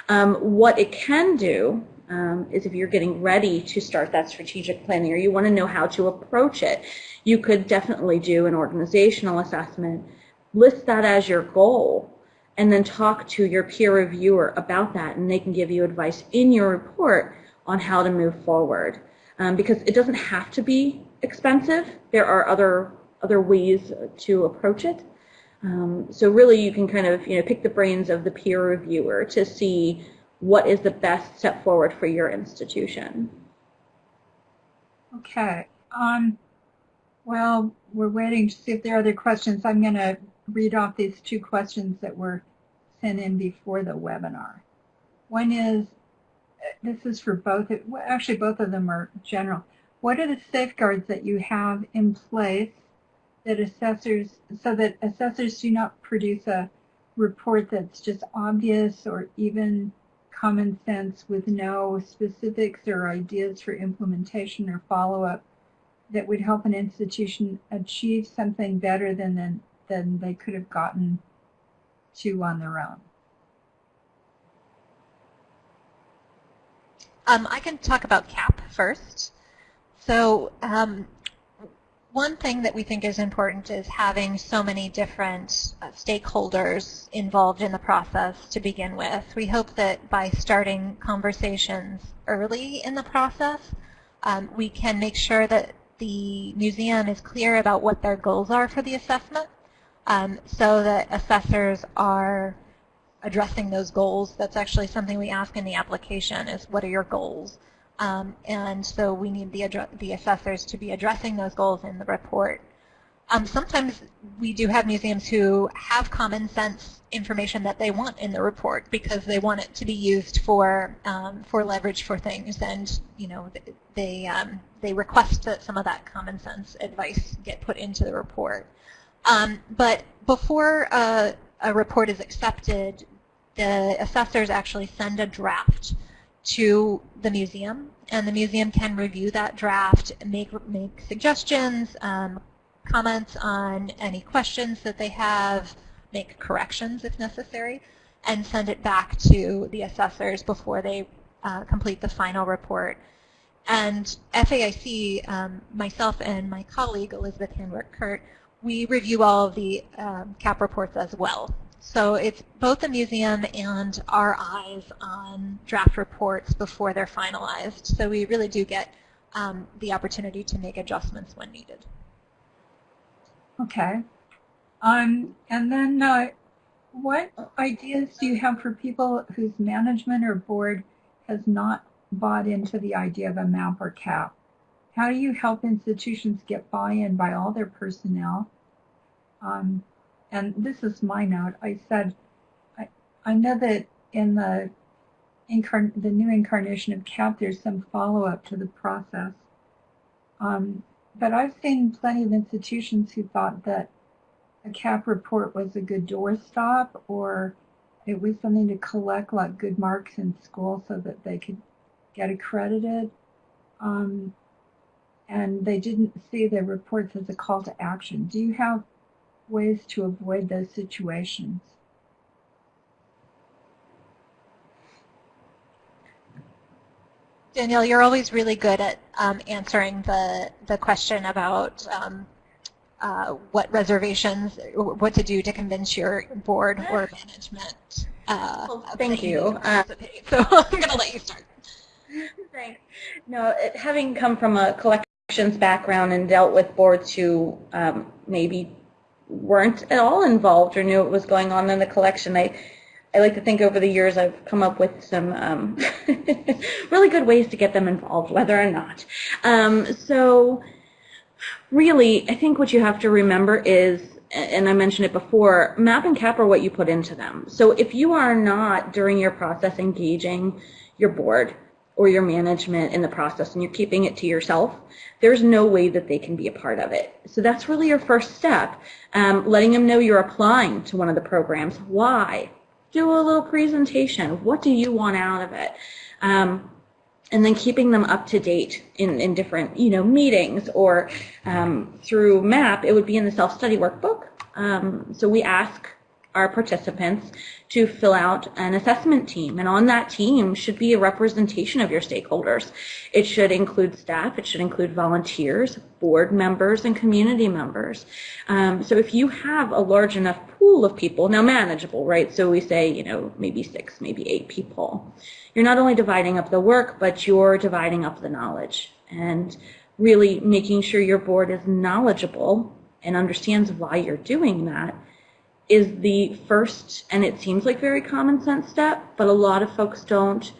Um, what it can do um, is if you're getting ready to start that strategic planning or you want to know how to approach it, you could definitely do an organizational assessment, list that as your goal, and then talk to your peer reviewer about that, and they can give you advice in your report on how to move forward. Um, because it doesn't have to be expensive. There are other other ways to approach it. Um, so really, you can kind of you know pick the brains of the peer reviewer to see what is the best step forward for your institution. Okay. Um, well, we're waiting to see if there are other questions. I'm going to read off these two questions that were sent in before the webinar. One is, this is for both, actually both of them are general. What are the safeguards that you have in place that assessors, so that assessors do not produce a report that's just obvious or even common sense with no specifics or ideas for implementation or follow-up that would help an institution achieve something better than, than, than they could have gotten to on their own? Um, I can talk about CAP first. So um, one thing that we think is important is having so many different uh, stakeholders involved in the process to begin with. We hope that by starting conversations early in the process, um, we can make sure that the museum is clear about what their goals are for the assessment um, so that assessors are addressing those goals. That's actually something we ask in the application is what are your goals? Um, and so we need the, the assessors to be addressing those goals in the report. Um, sometimes we do have museums who have common sense information that they want in the report because they want it to be used for um, for leverage for things, and you know they um, they request that some of that common sense advice get put into the report. Um, but before a, a report is accepted, the assessors actually send a draft to the museum, and the museum can review that draft, make, make suggestions, um, comments on any questions that they have, make corrections if necessary, and send it back to the assessors before they uh, complete the final report. And FAIC, um, myself and my colleague, Elizabeth Handwerk-Kurt, we review all of the um, CAP reports as well. So it's both the museum and our eyes on draft reports before they're finalized. So we really do get um, the opportunity to make adjustments when needed. Okay. Um, and then uh, what ideas do you have for people whose management or board has not bought into the idea of a MAP or CAP? How do you help institutions get buy-in by all their personnel? Um, and this is my note, I said, I, I know that in the, incarn the new incarnation of CAP, there's some follow-up to the process. Um, but I've seen plenty of institutions who thought that a CAP report was a good doorstop or it was something to collect like good marks in school so that they could get accredited. Um, and they didn't see the reports as a call to action. Do you have ways to avoid those situations? Danielle, you're always really good at um, answering the, the question about um, uh, what reservations, what to do to convince your board or management. Uh, well, thank you. Uh, <laughs> so I'm going to let you start. Thanks. No, it, having come from a collections background and dealt with boards who um, maybe weren't at all involved or knew what was going on in the collection, I I like to think over the years I've come up with some um, <laughs> really good ways to get them involved, whether or not. Um, so really, I think what you have to remember is, and I mentioned it before, MAP and CAP are what you put into them. So if you are not, during your process, engaging your board or your management in the process and you're keeping it to yourself, there's no way that they can be a part of it. So that's really your first step, um, letting them know you're applying to one of the programs. Why? do a little presentation. What do you want out of it? Um, and then keeping them up to date in, in different, you know, meetings or um, through MAP, it would be in the self-study workbook. Um, so we ask our participants to fill out an assessment team. And on that team should be a representation of your stakeholders. It should include staff, it should include volunteers, board members, and community members. Um, so if you have a large enough pool of people, now manageable, right? So we say, you know, maybe six, maybe eight people. You're not only dividing up the work, but you're dividing up the knowledge and really making sure your board is knowledgeable and understands why you're doing that is the first, and it seems like very common sense step, but a lot of folks don't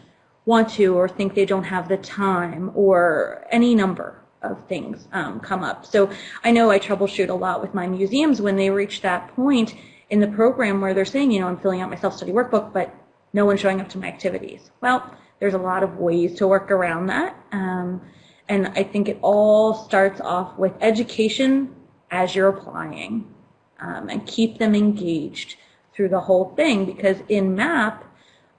want to or think they don't have the time or any number of things um, come up. So I know I troubleshoot a lot with my museums when they reach that point in the program where they're saying, you know, I'm filling out my self-study workbook, but no one's showing up to my activities. Well, there's a lot of ways to work around that. Um, and I think it all starts off with education as you're applying um, and keep them engaged through the whole thing because in MAP,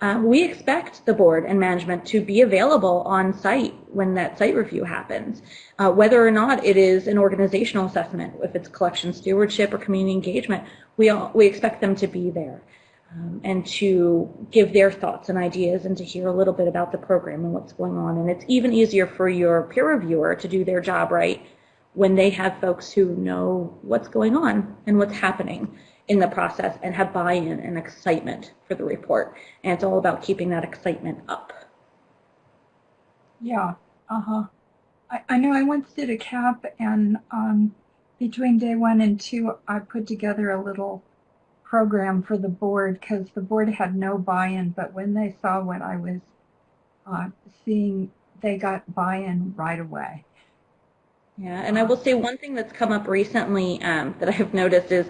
uh, we expect the board and management to be available on site when that site review happens. Uh, whether or not it is an organizational assessment, if it's collection stewardship or community engagement, we, all, we expect them to be there um, and to give their thoughts and ideas and to hear a little bit about the program and what's going on. And it's even easier for your peer reviewer to do their job right when they have folks who know what's going on and what's happening in the process and have buy-in and excitement for the report. And it's all about keeping that excitement up. Yeah, uh-huh. I, I know I once did a CAP and um, between day one and two, I put together a little program for the board because the board had no buy-in, but when they saw what I was uh, seeing, they got buy-in right away. Yeah, and I will say one thing that's come up recently um, that I have noticed is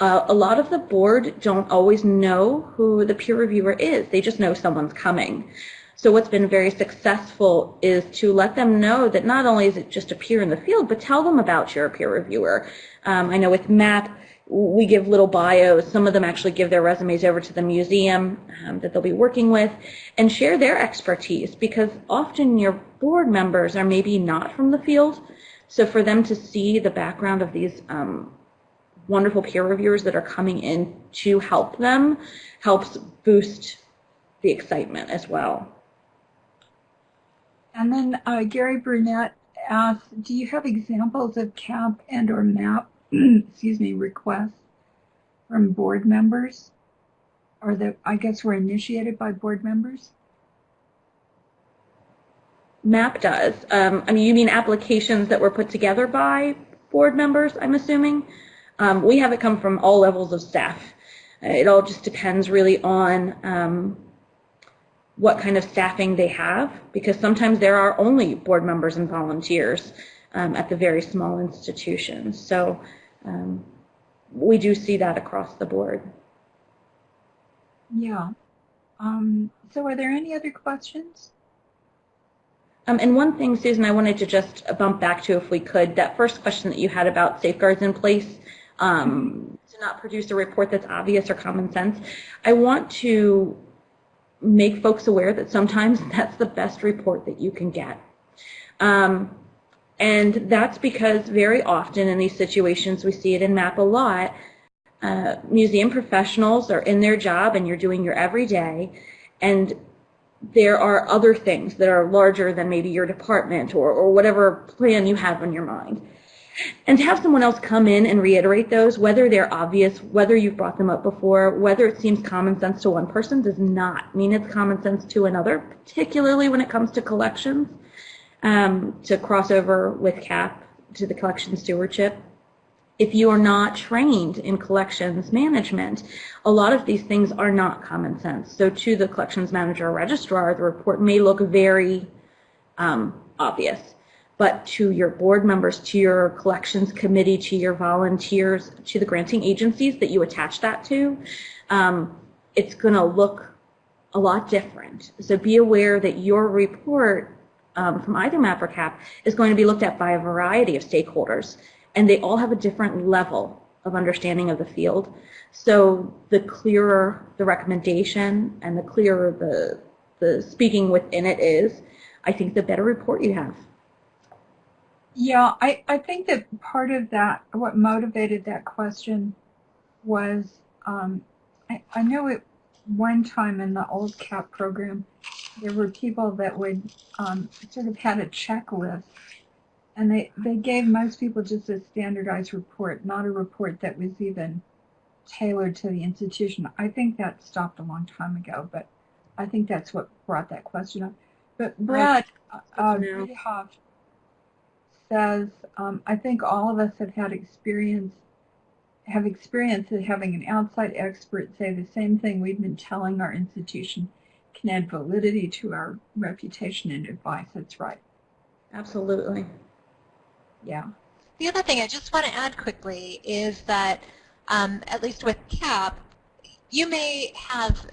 uh, a lot of the board don't always know who the peer reviewer is. They just know someone's coming. So what's been very successful is to let them know that not only is it just a peer in the field, but tell them about your peer reviewer. Um, I know with MAP, we give little bios. Some of them actually give their resumes over to the museum um, that they'll be working with and share their expertise because often your board members are maybe not from the field, so for them to see the background of these um, wonderful peer reviewers that are coming in to help them helps boost the excitement as well. And then uh, Gary Brunette asked, do you have examples of CAP and or MAP, <clears throat> excuse me, requests from board members? Or that I guess were initiated by board members? MAP does. Um, I mean, you mean applications that were put together by board members, I'm assuming? Um, we have it come from all levels of staff. It all just depends really on um, what kind of staffing they have, because sometimes there are only board members and volunteers um, at the very small institutions. So um, we do see that across the board. Yeah. Um, so are there any other questions? Um, and one thing, Susan, I wanted to just bump back to if we could, that first question that you had about safeguards in place um, to not produce a report that's obvious or common sense. I want to make folks aware that sometimes <laughs> that's the best report that you can get. Um, and that's because very often in these situations, we see it in MAP a lot, uh, museum professionals are in their job and you're doing your everyday, and there are other things that are larger than maybe your department or, or whatever plan you have in your mind. And to have someone else come in and reiterate those, whether they're obvious, whether you've brought them up before, whether it seems common sense to one person does not mean it's common sense to another, particularly when it comes to collections, um, to cross over with CAP to the collection stewardship if you are not trained in collections management, a lot of these things are not common sense. So to the collections manager or registrar, the report may look very um, obvious. But to your board members, to your collections committee, to your volunteers, to the granting agencies that you attach that to, um, it's going to look a lot different. So be aware that your report um, from either MAP or CAP is going to be looked at by a variety of stakeholders and they all have a different level of understanding of the field. So the clearer the recommendation and the clearer the, the speaking within it is, I think the better report you have. Yeah, I, I think that part of that, what motivated that question was, um, I, I know it one time in the old CAP program, there were people that would um, sort of had a checklist and they, they gave most people just a standardized report, not a report that was even tailored to the institution. I think that stopped a long time ago, but I think that's what brought that question up. But Brad uh, says, um, I think all of us have had experience, have experience of having an outside expert say the same thing we've been telling our institution can add validity to our reputation and advice. That's right. Absolutely. Yeah. The other thing I just want to add quickly is that, um, at least with CAP, you may have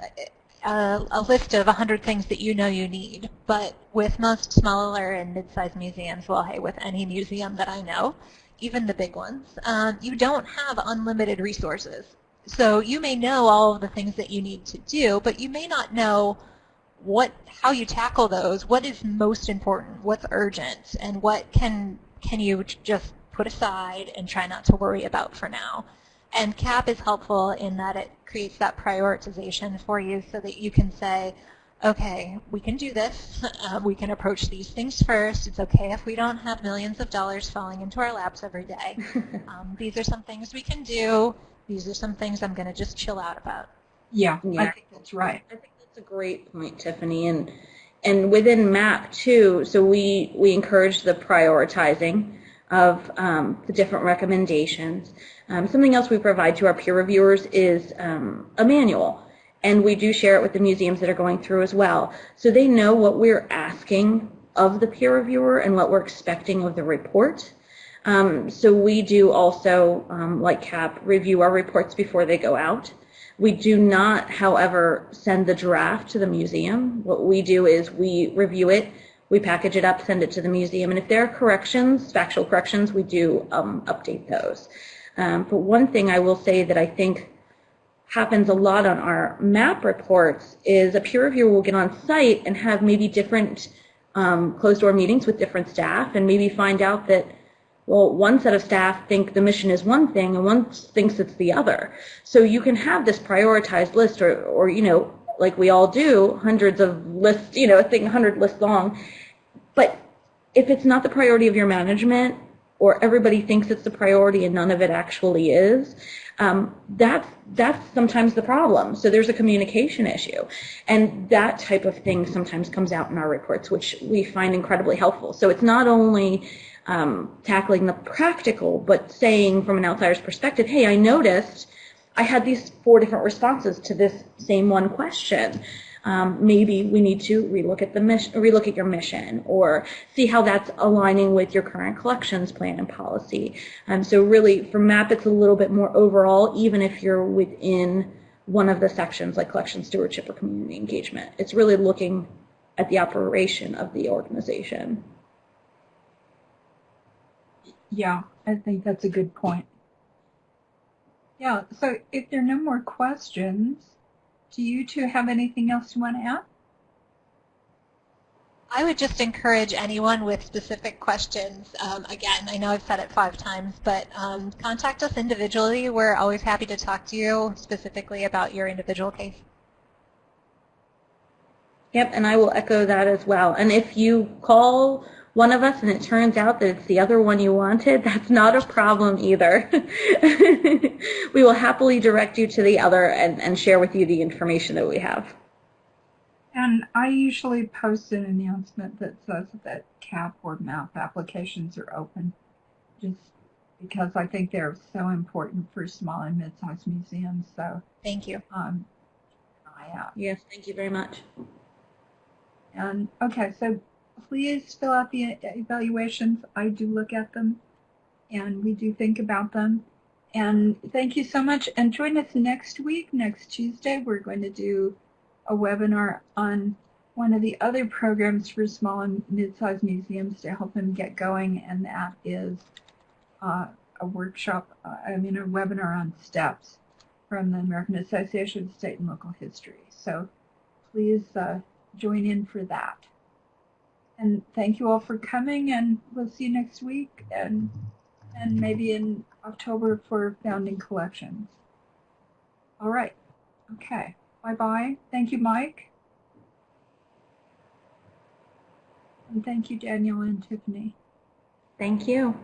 a, a, list of 100 things that you know you need, but with most smaller and mid-sized museums, well, hey, with any museum that I know, even the big ones, um, you don't have unlimited resources. So you may know all of the things that you need to do, but you may not know what how you tackle those, what is most important, what's urgent, and what can can you just put aside and try not to worry about for now. And CAP is helpful in that it creates that prioritization for you so that you can say, okay, we can do this. <laughs> Uh, we can approach these things first. It's okay if we don't have millions of dollars falling into our laps every day. <laughs> Um, these are some things we can do. These are some things I'm going to just chill out about. Yeah, yeah, I think that's right. I think that's a great point, Tiffany. And and within MAP too, so we, we encourage the prioritizing of um, the different recommendations. Um, something else we provide to our peer reviewers is um, a manual, and we do share it with the museums that are going through as well. So they know what we're asking of the peer reviewer and what we're expecting of the report. Um, so we do also, um, like CAP, review our reports before they go out. We do not, however, send the draft to the museum. What we do is we review it, we package it up, send it to the museum, and if there are corrections, factual corrections, we do um, update those. Um, but one thing I will say that I think happens a lot on our MAP reports is a peer reviewer will get on site and have maybe different um, closed door meetings with different staff and maybe find out that well, one set of staff think the mission is one thing and one thinks it's the other. So you can have this prioritized list or, or you know, like we all do, hundreds of lists, you know, a thing 100 lists long. But if it's not the priority of your management or everybody thinks it's the priority and none of it actually is, um, that's, that's sometimes the problem. So there's a communication issue. And that type of thing sometimes comes out in our reports, which we find incredibly helpful. So it's not only um, tackling the practical, but saying from an outsider's perspective, hey, I noticed I had these four different responses to this same one question. Um, maybe we need to relook at the mission, relook at your mission, or see how that's aligning with your current collections plan and policy. Um, so really, for MAP, it's a little bit more overall, even if you're within one of the sections like collection stewardship or community engagement. It's really looking at the operation of the organization. Yeah, I think that's a good point. Yeah, so if there are no more questions, do you two have anything else you want to add? I would just encourage anyone with specific questions, um, again, I know I've said it five times, but um, contact us individually. We're always happy to talk to you specifically about your individual case. Yep, and I will echo that as well. And if you call one of us and it turns out that it's the other one you wanted, that's not a problem either. <laughs> we will happily direct you to the other and, and share with you the information that we have. And I usually post an announcement that says that CAP or MAP applications are open, just because I think they're so important for small and mid-sized museums. So, Thank you. um, I out. Yes, thank you very much. And okay, so please fill out the evaluations. I do look at them, and we do think about them. And thank you so much. And join us next week, next Tuesday. We're going to do a webinar on one of the other programs for small and mid-sized museums to help them get going, and that is uh, a workshop, uh, I mean a webinar on StEPs from the American Association of State and Local History. So please uh, join in for that. And thank you all for coming, and we'll see you next week, and and maybe in October for Founding Collections. All right. Okay. Bye-bye. Thank you, Mike. And thank you, Daniel and Tiffany. Thank you.